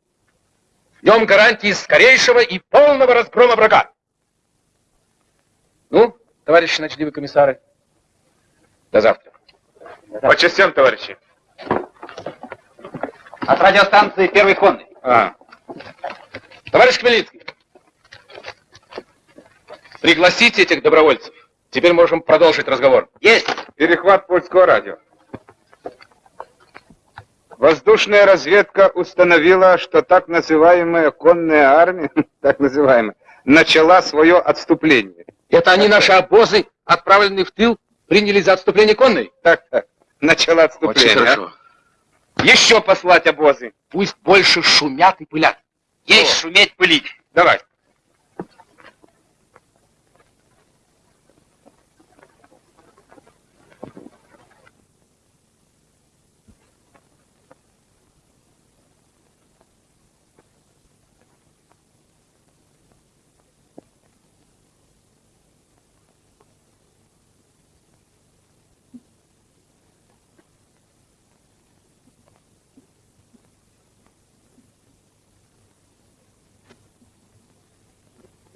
В нем гарантии скорейшего и полного разгрома врага. Ну, товарищи ночливые комиссары, до завтра. По частям, товарищи. От радиостанции «Первый конный». А. Товарищ Хмельницкий, пригласите этих добровольцев. Теперь можем продолжить разговор. Есть. Перехват польского радио. Воздушная разведка установила, что так называемая конная армия, так называемая, начала свое отступление. Это они наши обозы, отправленные в тыл, приняли за отступление конной? Так, так. Начало отступления. Очень хорошо. а? Еще послать обозы. Пусть больше шумят и пылят. Есть шуметь, пылить. Давай.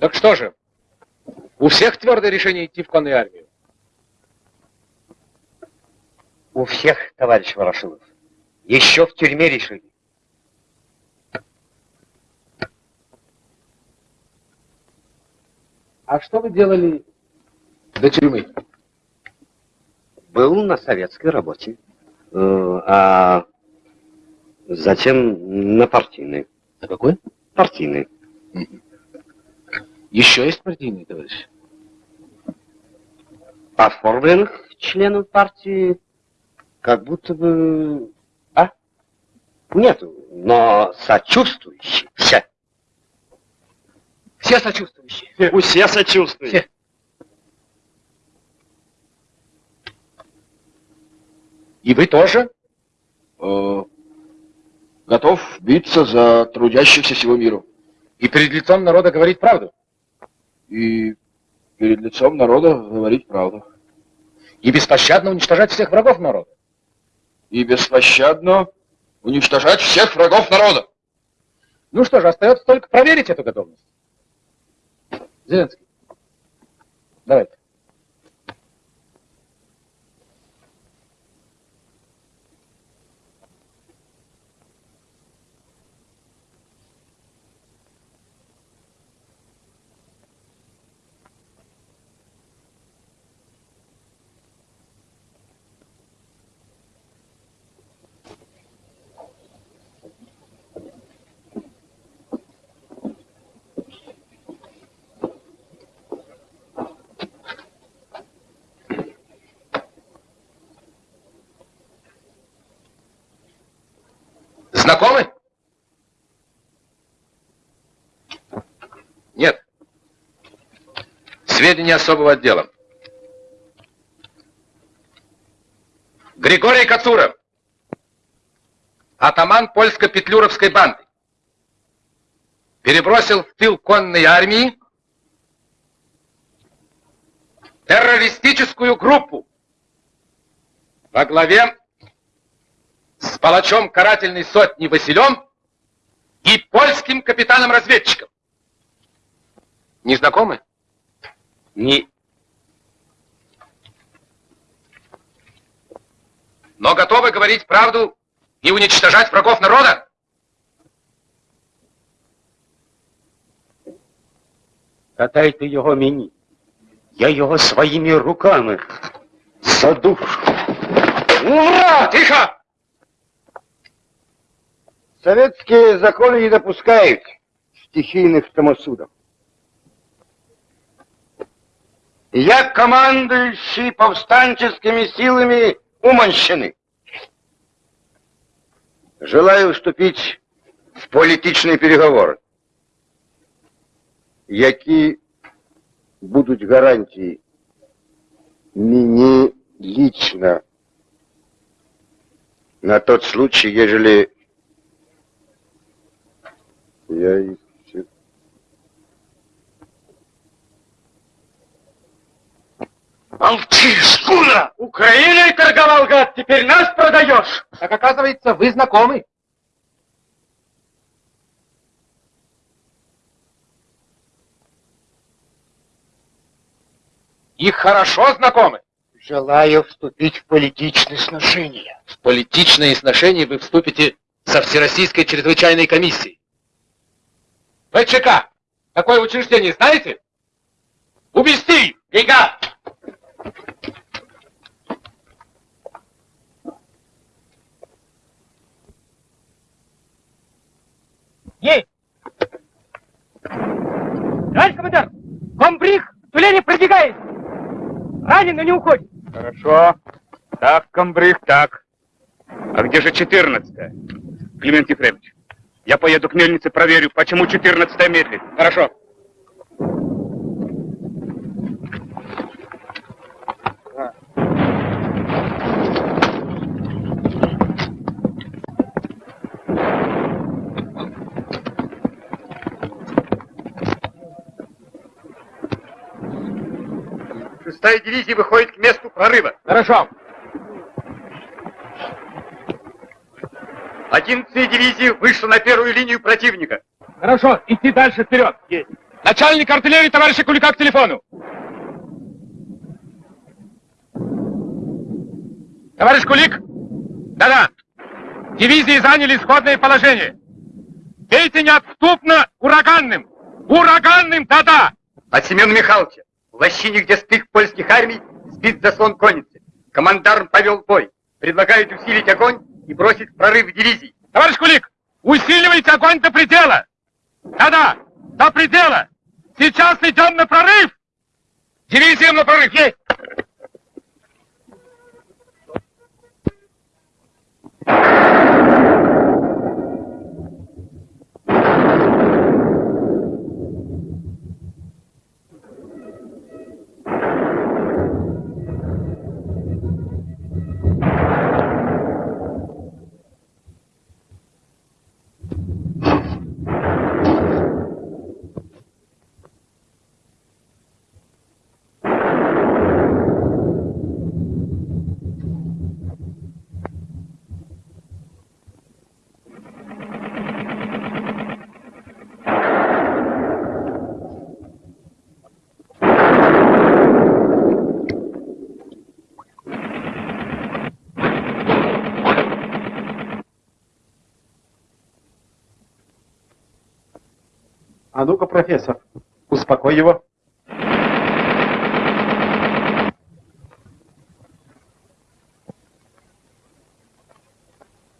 Так что же, у всех твердое решение идти в конную армию? У всех, товарищ Ворошилов. Еще в тюрьме решили. А что вы делали до тюрьмы? Был на советской работе. Э, А затем на партийной. На какой? Партийной. Еще есть партийные, товарищи? Оформленных членов партии как будто бы... А? Нету, но сочувствующие. Все. Все сочувствующие. Все сочувствуют. Все. И вы тоже? Э, готов биться за трудящихся всего мира. И перед лицом народа говорить правду? И перед лицом народа говорить правду. И беспощадно уничтожать всех врагов народа? И беспощадно уничтожать всех врагов народа. Ну что же, остается только проверить эту готовность. Зеленский, давайте. Знакомы? Нет. Сведения особого отдела. Григорий Кацуров. Атаман польско-петлюровской банды. Перебросил в тыл конной армии террористическую группу во главе с палачом карательной сотни Василем и польским капитаном-разведчиком. Не знакомы? Не. Но готовы говорить правду и уничтожать врагов народа? Катайте його мені. Я його своїми руками задушу. Ура! Тихо! Советские законы не допускают стихийных самосудов. Я командующий повстанческими силами Уманщины. Желаю вступить в політичні переговори, які будуть гарантії мені лично на тот случай, ежели я их все- Молчи, шкура! Украиной торговал, гад, теперь нас продаешь! Так оказывается, вы знакомы. И хорошо знакомы. Желаю вступить в политичные сношения. В политичные сношения вы вступите со Всероссийской чрезвычайной комиссией. ВЧК. Такое учреждение знаете? Увести! Бега! Есть! Товарищ командир, комбриг в тюлени пробегает! Ранен, но не уходит! Хорошо. Так, комбриг, так. А где же 14 Климент Ефремович, я поеду к мельнице, проверю, почему 14 медлит. Хорошо. Шестая дивизия выходит к месту прорыва. Хорошо. Одиннадцатая дивизия вышла на первую линию противника. Хорошо, идти дальше вперед. Есть. Начальник артиллерии товарища Кулика к телефону. Товарищ Кулик? Да-да. Дивизии заняли исходное положение. Бейте неотступно ураганным. Ураганным, да-да. От Семена Михайловича в лощине, где стык польских армий, сбит заслон конницы. Командарм повел бой. Предлагают усилить огонь и бросить в прорыв дивизий. Товарищ Кулик, усиливайте огонь до предела. Да-да, до предела. Сейчас идем на прорыв. Дивизиям на прорыв. Есть. А ну-ка, профессор, успокой его.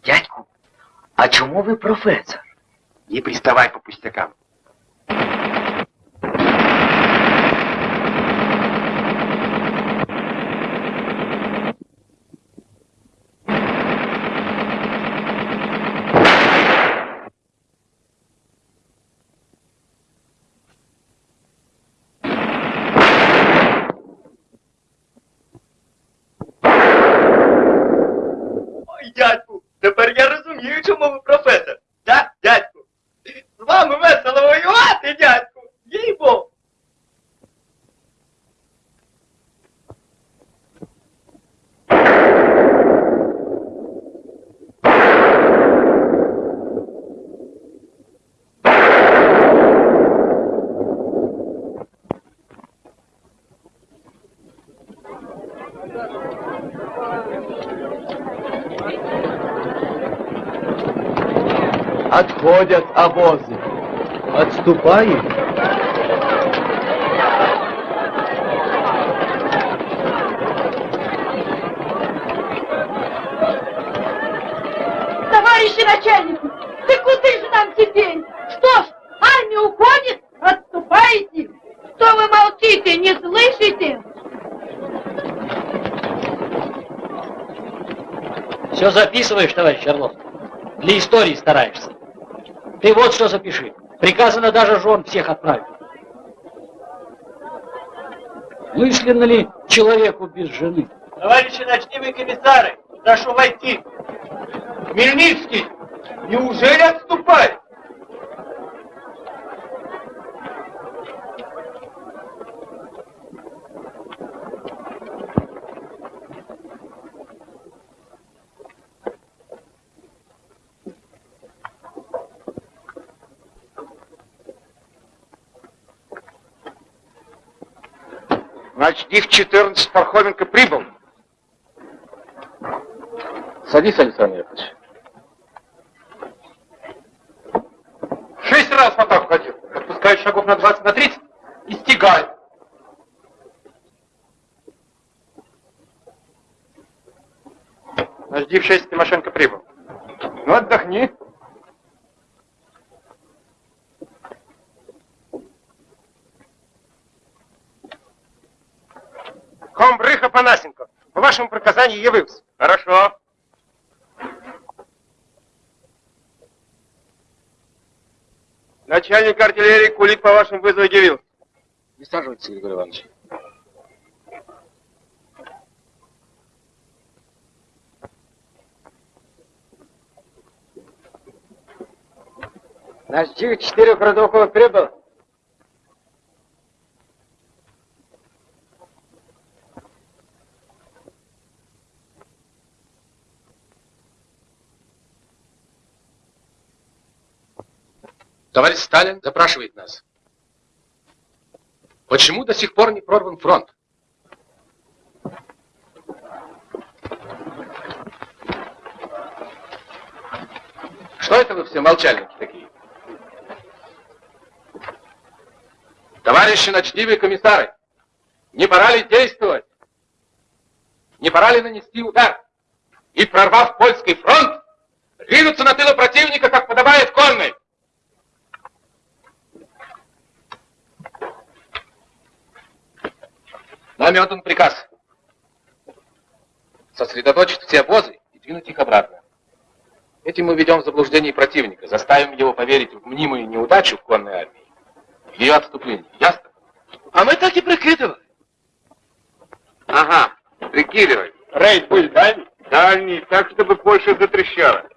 Дядьку, а чому ви професор? Не приставай по пустякам. дядьку. Тепер я розумію, чому ви професор. Так, дядьку? З вами весело воювати, дядьку. Їй-бо. Отходят обозы. Отступаем. Товарищи начальники, ты куда же нам теперь? Что ж, армия уходит? Отступаете? Что вы молчите, не слышите? Все записываешь, товарищ Орлов? Для истории стараешься. Ты вот что запиши. Приказано даже жен всех отправить. Мысленно ли человеку без жены? Товарищи ночные комиссары, прошу войти. Хмельницкий, неужели отступает? Значит, их 14 Пархоменко прибыл. Садись, Александр Яковлевич. Шесть раз так ходил. Отпускаю шагов на 20, на 30 и стегаю. Значит, в 6 Тимошенко прибыл. Ну, отдохни. Комбрых Апанасенко, вашему приказанию явился. Хорошо. Начальник артиллерии Кулик по вашему вызову явился. Присаживайтесь, Григорий Иванович. Наш четырех родоков прибыл. Товарищ Сталин запрашивает нас. Почему до сих пор не прорван фронт? Что это вы все молчальники такие? Товарищи ночливые комиссары, не пора ли действовать? Не пора ли нанести удар? И, прорвав польский фронт, ринуться на тылы противника, как подобает конной? Нами отдан приказ сосредоточить все обозы и двинуть их обратно. Этим мы ведем в заблуждение противника, заставим его поверить в мнимую неудачу конной армии, в ее отступление. Ясно? А мы так и прикидывали. Ага, прикидывай. Рейд был дальний? Дальний, так, чтобы Польша затрещала.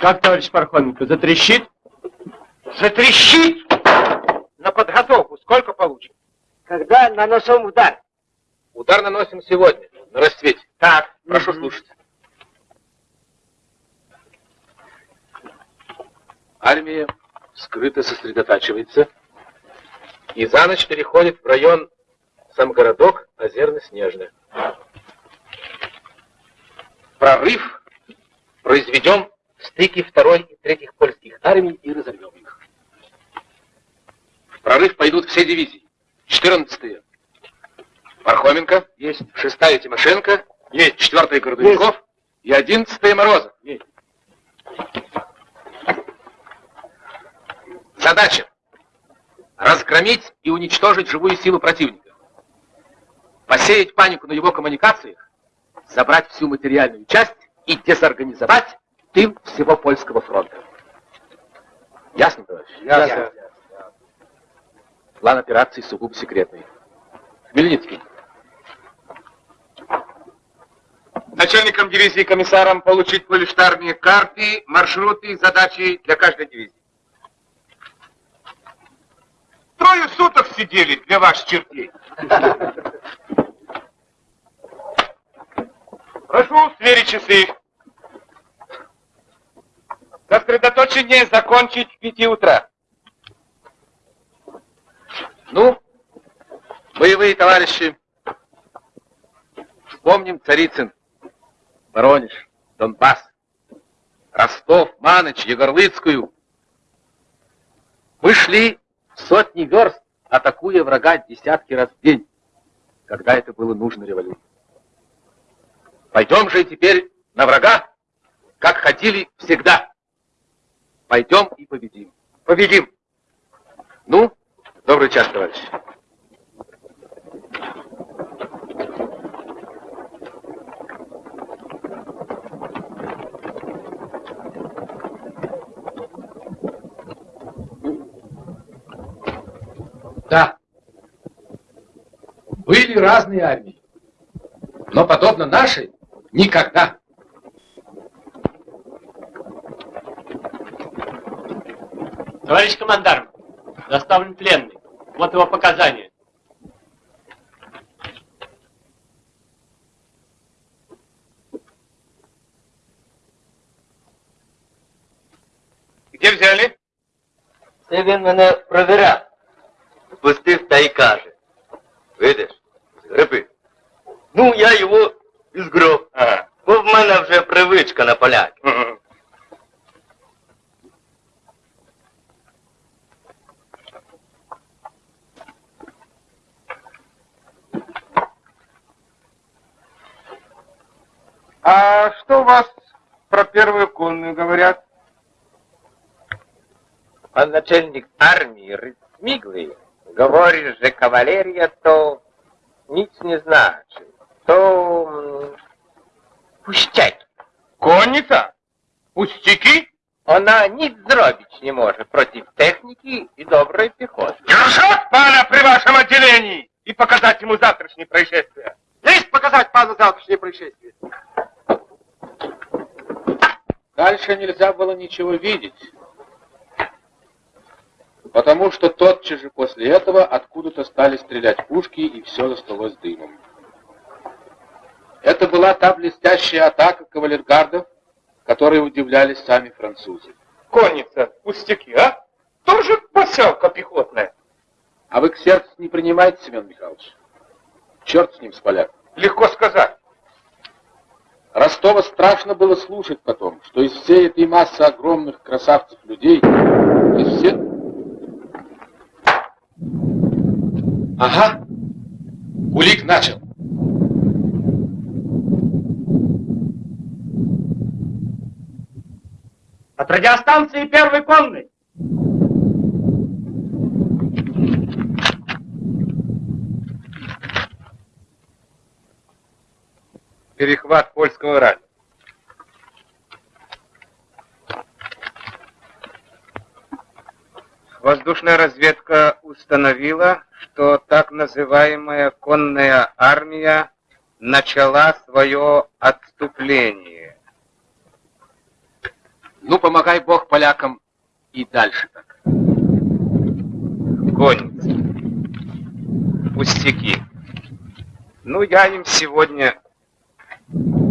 Как, товарищ Пархоменко, затрещит? Затрещит! На подготовку сколько получим? Когда наносим удар? Удар наносим сегодня, на рассвете. Так. Прошу слушать. Армия скрыто сосредотачивается и за ночь переходит в район сам городок Озерно-Снежный. Прорыв произведем в стыке второй и третьих польских армий и разорвем их. В прорыв пойдут все дивизии. 14-е. Пархоменко. Есть. 6-я Тимошенко. Есть. 4-я Гордуньков. И 11-я Морозов. Есть. Задача. Разгромить и уничтожить живую силу противника. Посеять панику на его коммуникациях, забрать всю материальную часть и дезорганизовать тыл всего польского фронта. Ясно, товарищ? Ясно. План операции сугубо секретный. Хмельницкий. начальникам дивизии комиссарам получить полиштарные карты, маршруты, задачи для каждой дивизии. Трое суток сидели для ваших чертей. Прошу сверить часы. Сосредоточение закончить к пяти утра. Ну, боевые товарищи, вспомним Царицын, Воронеж, Донбасс, Ростов, Маныч, Егорлыцкую. Мы шли сотни верст, атакуя врага десятки раз в день, когда это было нужно революции. Пойдем же теперь на врага, как ходили всегда. Пойдем и победим. Победим. Ну, добрый час, товарищи. Да. Были разные армии. Но подобно нашей никогда. Товарищ командарм, доставлен пленный. Вот его показания. Где взяли? Це він мене провіряв. Пустив та й каже. Видиш, гриби. Ну, я його і згроб. Ага. Бо в мене вже привичка на поляки. А что у вас про первую конную говорят? Пан начальник армии Рыцмиглый говорит, что кавалерия то nic не значит. То м, пустяки. Конница? Пустяки? Она nic zrobić не может против техники и доброй пехоты. Держать пана при вашем отделении и показать ему завтрашнее происшествие. Есть показать пану завтрашнее происшествие. Дальше нельзя было ничего видеть, потому что тотчас же после этого откуда-то стали стрелять пушки, и все засталось дымом. Это была та блестящая атака кавалергардов, которые удивлялись сами французы. Конница, пустяки, а? Тоже поселка пехотная. А вы к сердцу не принимаете, Семен Михайлович? Черт с ним, с поляком. Легко сказать. Ростова страшно было слушать потом, что из всей этой массы огромных красавцев людей, из все... Ага, Кулик начал. От радиостанции первой конной. Перехват польского радио. Воздушная разведка установила, что так называемая конная армия начала свое отступление. Ну, помогай Бог полякам и дальше так. Конница. Пустяки. Ну, я им сегодня... Thank you.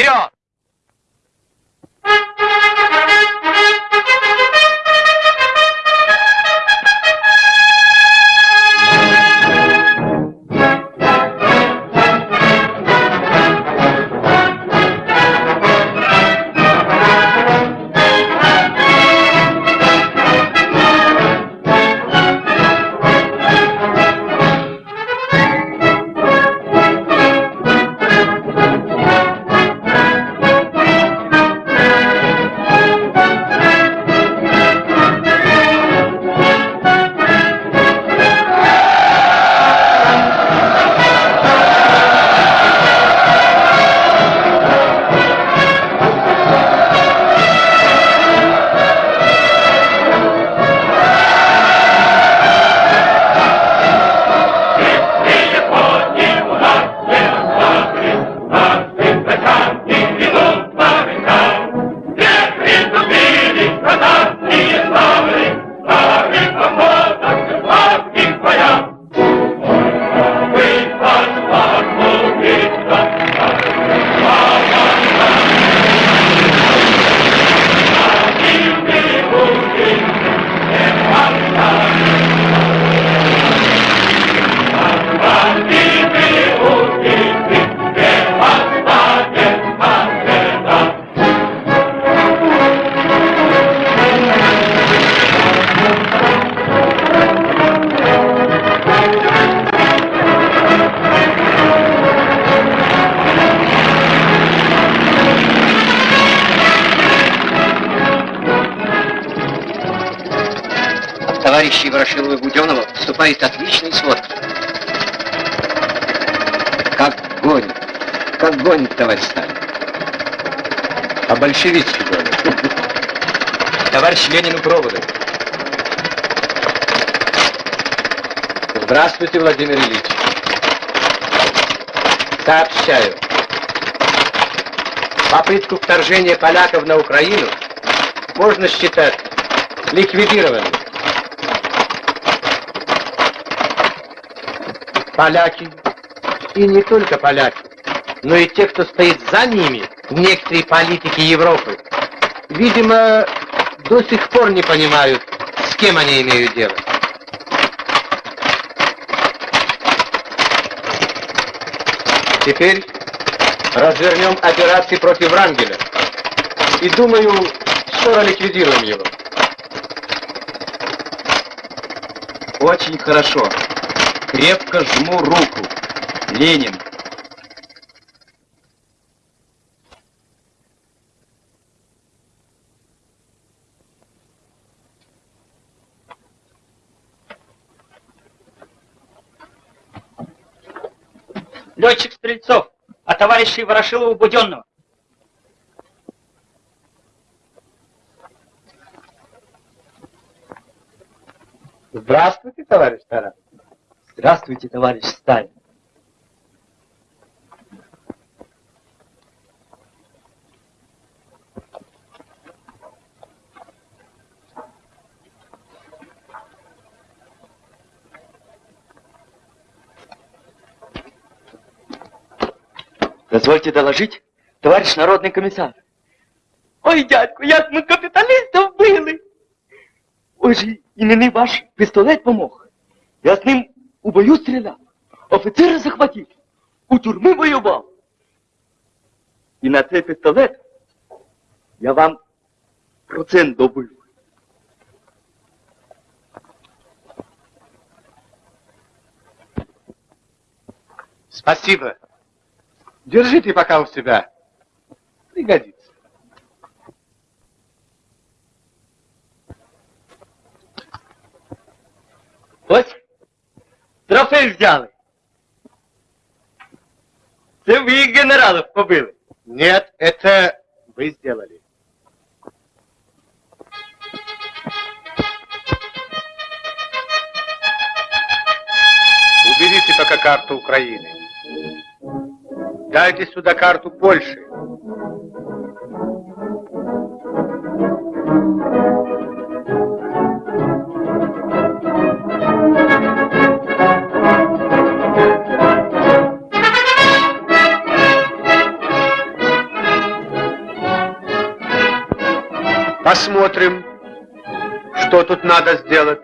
이런 Здравствуйте, Владимир Ильич. Сообщаю. Попытку вторжения поляков на Украину можно считать ликвидированной. Поляки, и не только поляки, но и те, кто стоит за ними, некоторые политики Европы, видимо, до сих пор не понимают, с кем они имеют дело. Теперь развернем операции против Врангеля. И думаю, скоро ликвидируем его. Очень хорошо. Крепко жму руку. Ленин. Летчик Стрельцов, а товарищей Ворошилова Буденного. Здравствуйте, товарищ Тарас. Здравствуйте, товарищ Сталин. Дозвольте доложить, товарищ народный комиссар. Ой, дядьку, як ми капіталістів вбили. Ой же, і мені ваш пістолет помог. Я з ним у бою стріляв, офіцера захватив, у тюрми воював. І на цей пістолет я вам процент добив. Спасибо. Держите пока у себя. Пригодится. Ось, трофей взяли. Це ви генералов побили. Нет, это вы сделали. Уберите пока карту Украины. Дайте сюда карту Польши. Посмотрим, что тут надо сделать.